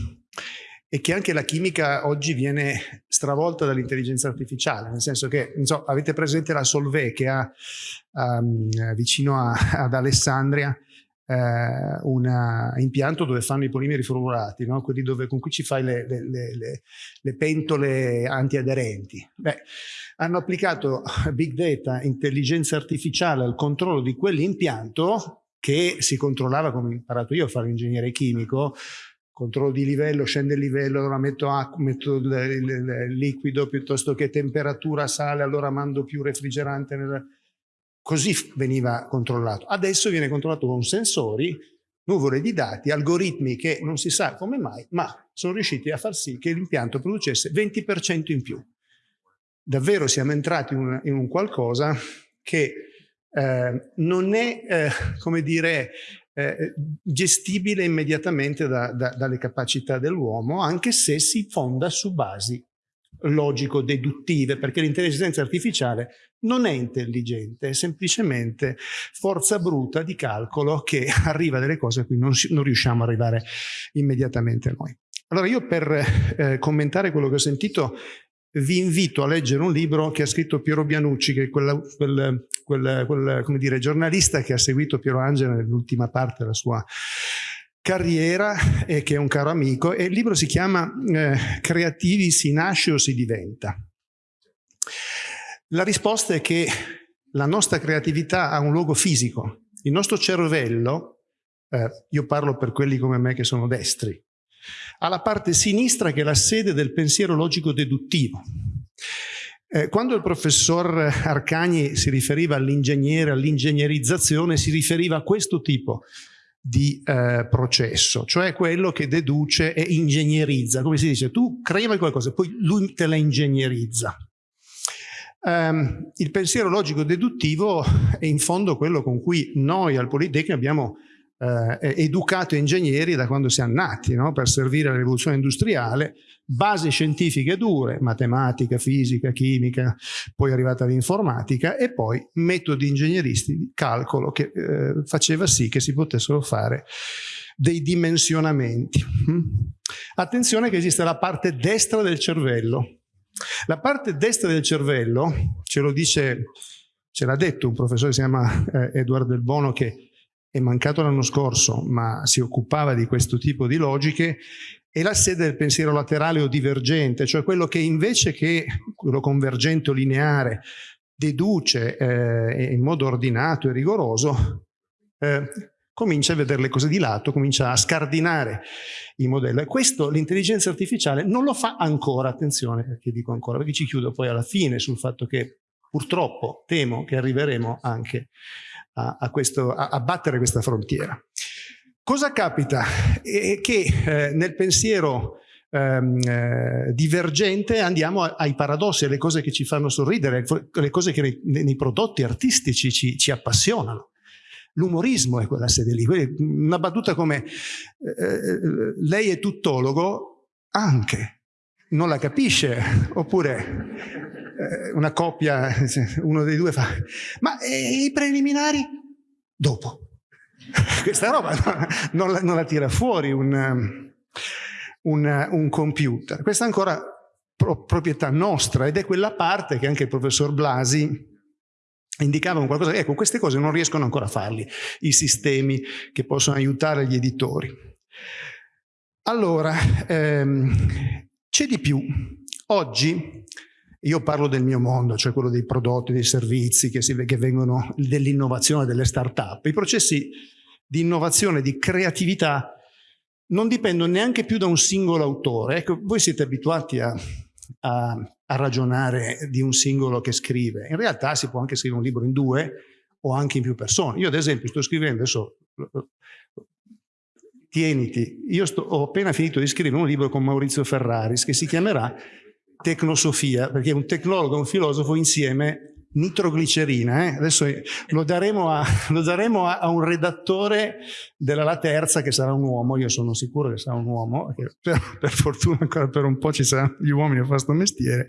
e che anche la chimica oggi viene stravolta dall'intelligenza artificiale, nel senso che, so, avete presente la Solvay che ha um, vicino a, ad Alessandria eh, un impianto dove fanno i polimeri formulati, no? quelli dove, con cui ci fai le, le, le, le pentole antiaderenti. Beh, hanno applicato big data, intelligenza artificiale al controllo di quell'impianto che si controllava, come ho imparato io a fare ingegnere chimico, controllo di livello, scende il livello, allora metto, acqua, metto il, il, il, liquido piuttosto che temperatura sale, allora mando più refrigerante. Nel... Così veniva controllato. Adesso viene controllato con sensori, nuvole di dati, algoritmi che non si sa come mai, ma sono riusciti a far sì che l'impianto producesse 20% in più. Davvero siamo entrati in un, in un qualcosa che eh, non è, eh, come dire, eh, gestibile immediatamente da, da, dalle capacità dell'uomo, anche se si fonda su basi logico-deduttive, perché l'intelligenza artificiale non è intelligente, è semplicemente forza bruta di calcolo che arriva a delle cose a cui non, non riusciamo ad arrivare immediatamente noi. Allora io per eh, commentare quello che ho sentito vi invito a leggere un libro che ha scritto Piero Bianucci, che è quella, quel, quel, quel dire, giornalista che ha seguito Piero Angela nell'ultima parte della sua carriera e che è un caro amico. E il libro si chiama eh, Creativi si nasce o si diventa? La risposta è che la nostra creatività ha un luogo fisico. Il nostro cervello, eh, io parlo per quelli come me che sono destri, alla parte sinistra che è la sede del pensiero logico deduttivo. Eh, quando il professor Arcagni si riferiva all'ingegnere, all'ingegnerizzazione, si riferiva a questo tipo di eh, processo, cioè quello che deduce e ingegnerizza. Come si dice, tu crei qualcosa, poi lui te la ingegnerizza. Um, il pensiero logico deduttivo è in fondo quello con cui noi al Politecnico abbiamo eh, educato ingegneri da quando siamo nati, no? per servire alla rivoluzione industriale, basi scientifiche dure, matematica, fisica, chimica, poi è arrivata l'informatica e poi metodi ingegneristi di calcolo che eh, faceva sì che si potessero fare dei dimensionamenti. Mm? Attenzione che esiste la parte destra del cervello. La parte destra del cervello, ce lo dice, ce l'ha detto un professore che si chiama eh, Edoardo Del Bono che è mancato l'anno scorso, ma si occupava di questo tipo di logiche, è la sede del pensiero laterale o divergente, cioè quello che invece che quello convergente o lineare deduce eh, in modo ordinato e rigoroso, eh, comincia a vedere le cose di lato, comincia a scardinare i modelli. E questo l'intelligenza artificiale non lo fa ancora, attenzione perché dico ancora, perché ci chiudo poi alla fine sul fatto che purtroppo temo che arriveremo anche a, a, questo, a, battere questa frontiera. Cosa capita? È che eh, nel pensiero ehm, eh, divergente andiamo ai paradossi, alle cose che ci fanno sorridere, alle cose che nei, nei prodotti artistici ci, ci appassionano. L'umorismo è quella sede lì. Una battuta come eh, eh, lei è tuttologo? Anche. Non la capisce? Oppure una coppia, uno dei due fa, ma eh, i preliminari? Dopo. Questa roba non la, non la tira fuori un, un, un, computer. Questa è ancora pro, proprietà nostra ed è quella parte che anche il professor Blasi indicava un qualcosa. Ecco, queste cose non riescono ancora a farli i sistemi che possono aiutare gli editori. Allora, ehm, c'è di più. Oggi io parlo del mio mondo, cioè quello dei prodotti, dei servizi che, si, che vengono dell'innovazione, delle start-up. I processi di innovazione, di creatività non dipendono neanche più da un singolo autore. Ecco, voi siete abituati a, a, a ragionare di un singolo che scrive. In realtà si può anche scrivere un libro in due o anche in più persone. Io ad esempio sto scrivendo, adesso tieniti, io sto, ho appena finito di scrivere un libro con Maurizio Ferraris che si chiamerà Tecnosofia, perché un tecnologo e un filosofo insieme nitroglicerina, eh? adesso lo daremo, a, lo daremo a, a, un redattore della La Terza che sarà un uomo, io sono sicuro che sarà un uomo, per, per, fortuna ancora per un po' ci saranno gli uomini a fare questo mestiere,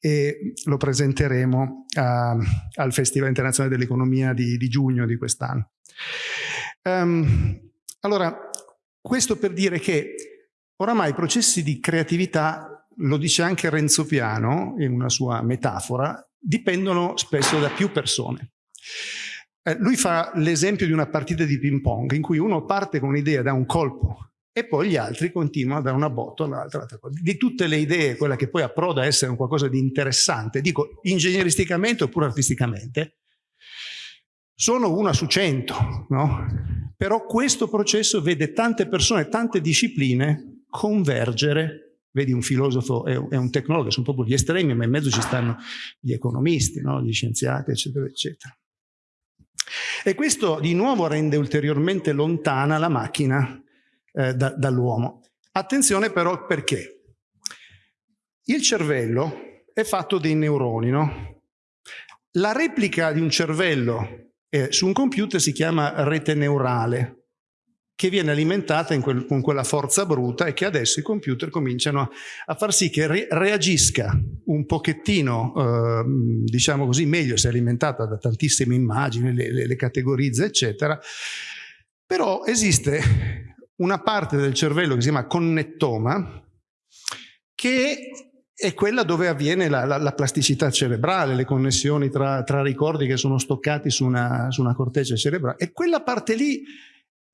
e lo presenteremo a, al Festival Internazionale dell'Economia di, di, giugno di quest'anno. Um, allora, questo per dire che oramai i processi di creatività lo dice anche Renzo Piano in una sua metafora, dipendono spesso da più persone. Eh, lui fa l'esempio di una partita di ping pong in cui uno parte con un'idea da un colpo e poi gli altri continuano da una botta all'altra. Di tutte le idee, quella che poi approda a essere un qualcosa di interessante, dico ingegneristicamente oppure artisticamente, sono una su cento, no? Però questo processo vede tante persone, tante discipline convergere Vedi un filosofo e un tecnologo, sono proprio gli estremi, ma in mezzo ci stanno gli economisti, no? gli scienziati, eccetera, eccetera. E questo di nuovo rende ulteriormente lontana la macchina eh, da, dall'uomo. Attenzione però perché? Il cervello è fatto dei neuroni, no? La replica di un cervello eh, su un computer si chiama rete neurale che viene alimentata quel, con quella forza bruta e che adesso i computer cominciano a far sì che re, reagisca un pochettino, eh, diciamo così, meglio se alimentata da tantissime immagini, le, le, le categorizza, eccetera. Però esiste una parte del cervello che si chiama connettoma, che è quella dove avviene la, la, la plasticità cerebrale, le connessioni tra, tra, ricordi che sono stoccati su una, su una corteccia cerebrale. E quella parte lì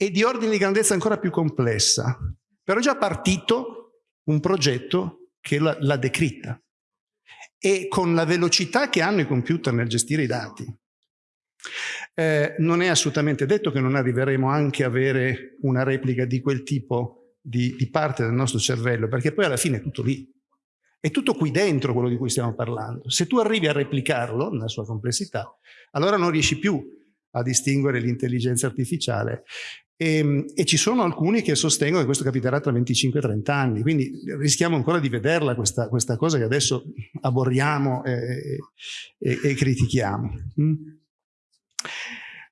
e di ordine di grandezza ancora più complessa. Però è già partito un progetto che l'ha decritta e con la velocità che hanno i computer nel gestire i dati. Eh, non è assolutamente detto che non arriveremo anche a avere una replica di quel tipo di, di parte del nostro cervello, perché poi alla fine è tutto lì. È tutto qui dentro quello di cui stiamo parlando. Se tu arrivi a replicarlo nella sua complessità, allora non riesci più a distinguere l'intelligenza artificiale e, ehm, e, ci sono alcuni che sostengono che questo capiterà tra 25 e 30 anni, quindi rischiamo ancora di vederla questa, questa cosa che adesso aborriamo e, e, e critichiamo. Mm?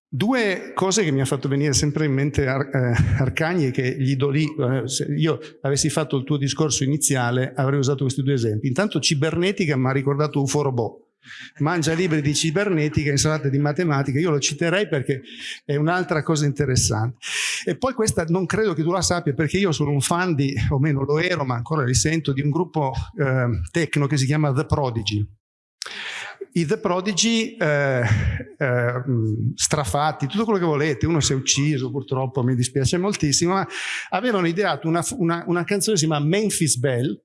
Due cose che mi ha fatto venire sempre in mente Ar eh, Arcagni che gli do lì, eh, se io avessi fatto il tuo discorso iniziale avrei usato questi due esempi. Intanto cibernetica mi ha ricordato UFO Robot mangia libri di cibernetica, insalate di matematica, io lo citerei perché è un'altra cosa interessante. E poi questa non credo che tu la sappia perché io sono un fan di, o meno lo ero, ma ancora li sento, di un gruppo eh, tecno che si chiama The Prodigy. I The Prodigy, eh, eh, strafatti, tutto quello che volete, uno si è ucciso purtroppo, mi dispiace moltissimo, ma avevano ideato una, una, una canzone che si chiama Memphis Bell,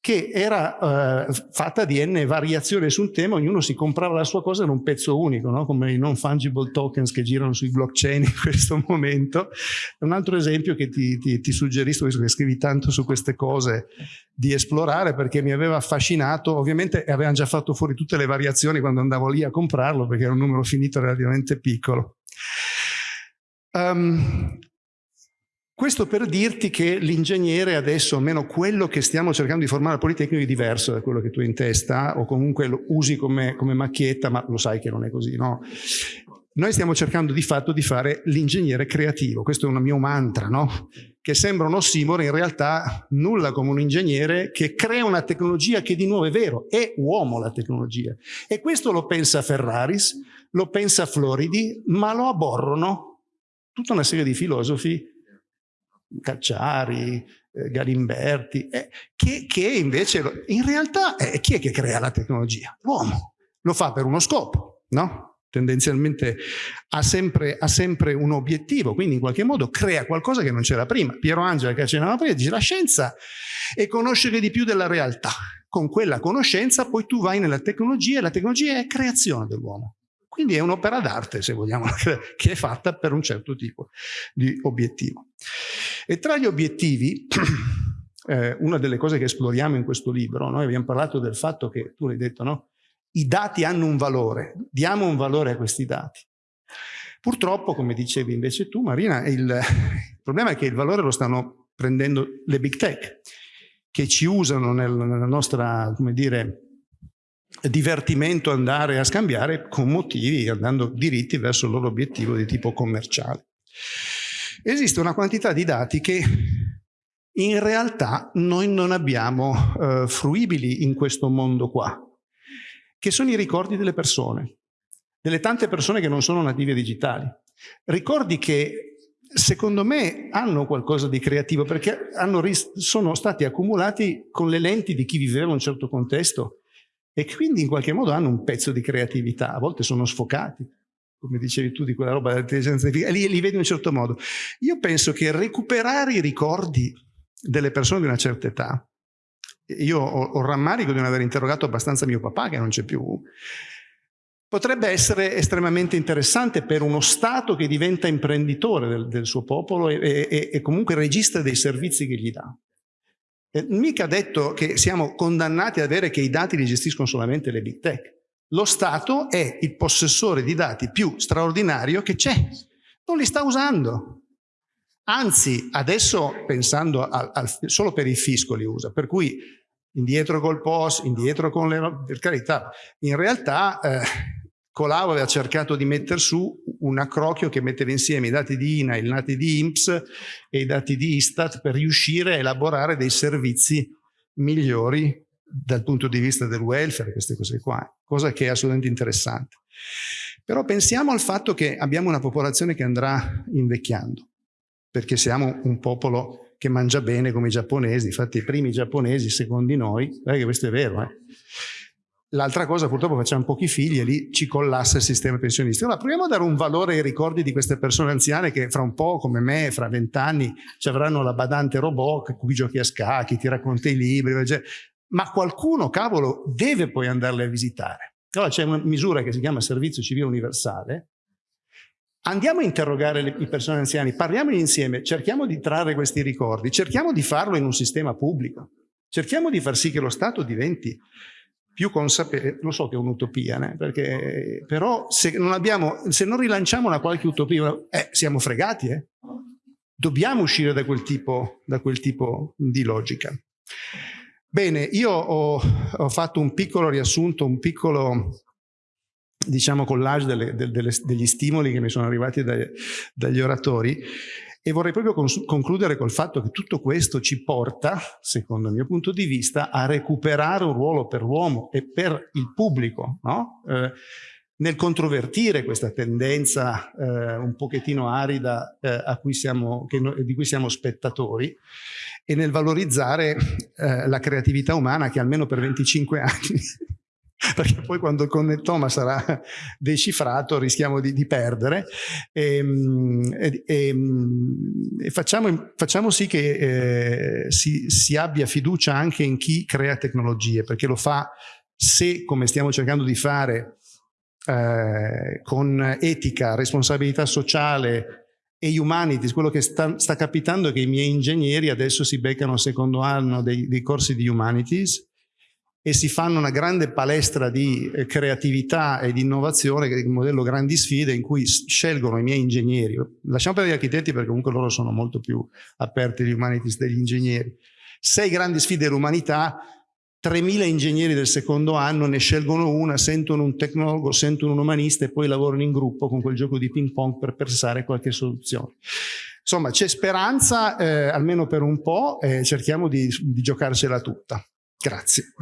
che era eh, fatta di n variazioni su un tema, ognuno si comprava la sua cosa in un pezzo unico, no? come i non fungible tokens che girano sui blockchain in questo momento. Un altro esempio che ti, ti, ti suggerisco, visto che scrivi tanto su queste cose, di esplorare perché mi aveva affascinato, ovviamente avevano già fatto fuori tutte le variazioni quando andavo lì a comprarlo perché era un numero finito relativamente piccolo. Um, Questo per dirti che l'ingegnere adesso, almeno quello che stiamo cercando di formare al Politecnico, è diverso da quello che tu hai in testa o comunque lo usi come, come macchietta, ma lo sai che non è così, no? Noi stiamo cercando di fatto di fare l'ingegnere creativo, questo è un mio mantra, no? che sembra un ossimoro, in realtà nulla come un ingegnere che crea una tecnologia che di nuovo è vero, è uomo la tecnologia. E questo lo pensa Ferraris, lo pensa Floridi, ma lo aborrono tutta una serie di filosofi Cacciari, eh, Galimberti, eh, che, che, invece in realtà eh, chi è che crea la tecnologia? L'uomo. Lo fa per uno scopo, no? Tendenzialmente ha sempre, ha sempre, un obiettivo, quindi in qualche modo crea qualcosa che non c'era prima. Piero Angela che accennava prima dice la scienza è conoscere di più della realtà. Con quella conoscenza poi tu vai nella tecnologia e la tecnologia è creazione dell'uomo. Quindi è un'opera d'arte, se vogliamo, che è fatta per un certo tipo di obiettivo. E tra gli obiettivi, eh, una delle cose che esploriamo in questo libro, noi abbiamo parlato del fatto che, tu l'hai detto, no? I dati hanno un valore, diamo un valore a questi dati. Purtroppo, come dicevi invece tu, Marina, il, il problema è che il valore lo stanno prendendo le big tech, che ci usano nel, nella nostra, come dire, divertimento andare a scambiare con motivi, andando diritti verso il loro obiettivo di tipo commerciale. Esiste una quantità di dati che in realtà noi non abbiamo eh, fruibili in questo mondo qua, che sono i ricordi delle persone, delle tante persone che non sono native digitali. Ricordi che secondo me hanno qualcosa di creativo perché sono stati accumulati con le lenti di chi viveva in un certo contesto e quindi in qualche modo hanno un pezzo di creatività, a volte sono sfocati, come dicevi tu di quella roba dell'intelligenza artificiale, li, li vedi in un certo modo. Io penso che recuperare i ricordi delle persone di una certa età, io ho, ho rammarico di non aver interrogato abbastanza mio papà che non c'è più, potrebbe essere estremamente interessante per uno Stato che diventa imprenditore del, del suo popolo e, e, e comunque regista dei servizi che gli dà. Eh, mica detto che siamo condannati ad avere che i dati li gestiscono solamente le big tech. Lo Stato è il possessore di dati più straordinario che c'è. Non li sta usando. Anzi, adesso pensando al, al, solo per il fisco li usa, per cui indietro col POS, indietro con le... per carità, in realtà eh, Colau aveva cercato di mettere su un accrocchio che metteva insieme i dati di INA, i dati di INPS e i dati di Istat per riuscire a elaborare dei servizi migliori dal punto di vista del welfare, queste cose qua, cosa che è assolutamente interessante. Però pensiamo al fatto che abbiamo una popolazione che andrà invecchiando, perché siamo un popolo che mangia bene come i giapponesi, infatti i primi giapponesi, secondo noi, che questo è vero, eh, L'altra cosa, purtroppo facciamo pochi figli e lì ci collassa il sistema pensionistico. Allora, proviamo a dare un valore ai ricordi di queste persone anziane che fra un po', come me, fra vent'anni, ci avranno la badante robot con cui giochi a scacchi, ti racconta i libri, cioè, ma qualcuno, cavolo, deve poi andarle a visitare. Allora c'è una misura che si chiama servizio civile universale. Andiamo a interrogare le, i persone anziane, parliamogli insieme, cerchiamo di trarre questi ricordi, cerchiamo di farlo in un sistema pubblico, cerchiamo di far sì che lo Stato diventi più consapevole, lo so che è un'utopia? Perché, però se non, abbiamo, se non rilanciamo una qualche utopia, eh, siamo fregati, eh? Dobbiamo uscire da quel tipo, da quel tipo di logica. Bene, io ho, ho, fatto un piccolo riassunto, un piccolo diciamo collage delle, delle, degli stimoli che mi sono arrivati dai, dagli oratori e vorrei proprio concludere col fatto che tutto questo ci porta, secondo il mio punto di vista, a recuperare un ruolo per l'uomo e per il pubblico, no? eh, nel controvertire questa tendenza eh, un pochettino arida eh, cui siamo, no, di cui siamo spettatori e nel valorizzare eh, la creatività umana che almeno per 25 anni perché poi quando il connettoma sarà decifrato rischiamo di, di perdere. Ehm, e, e, ehm, e facciamo, facciamo, sì che eh, si, si, abbia fiducia anche in chi crea tecnologie perché lo fa se come stiamo cercando di fare eh, con etica, responsabilità sociale e humanities, quello che sta, sta, capitando è che i miei ingegneri adesso si beccano al secondo anno dei, dei corsi di humanities e si fanno una grande palestra di eh, creatività e di innovazione, che è il modello grandi sfide, in cui scelgono i miei ingegneri. Lasciamo per gli architetti perché comunque loro sono molto più aperti agli humanities degli ingegneri. Sei grandi sfide dell'umanità, 3.000 ingegneri del secondo anno ne scelgono una, sentono un tecnologo, sentono un umanista e poi lavorano in gruppo con quel gioco di ping pong per pensare qualche soluzione. Insomma, c'è speranza, eh, almeno per un po', e cerchiamo di, di giocarcela tutta. Grazie.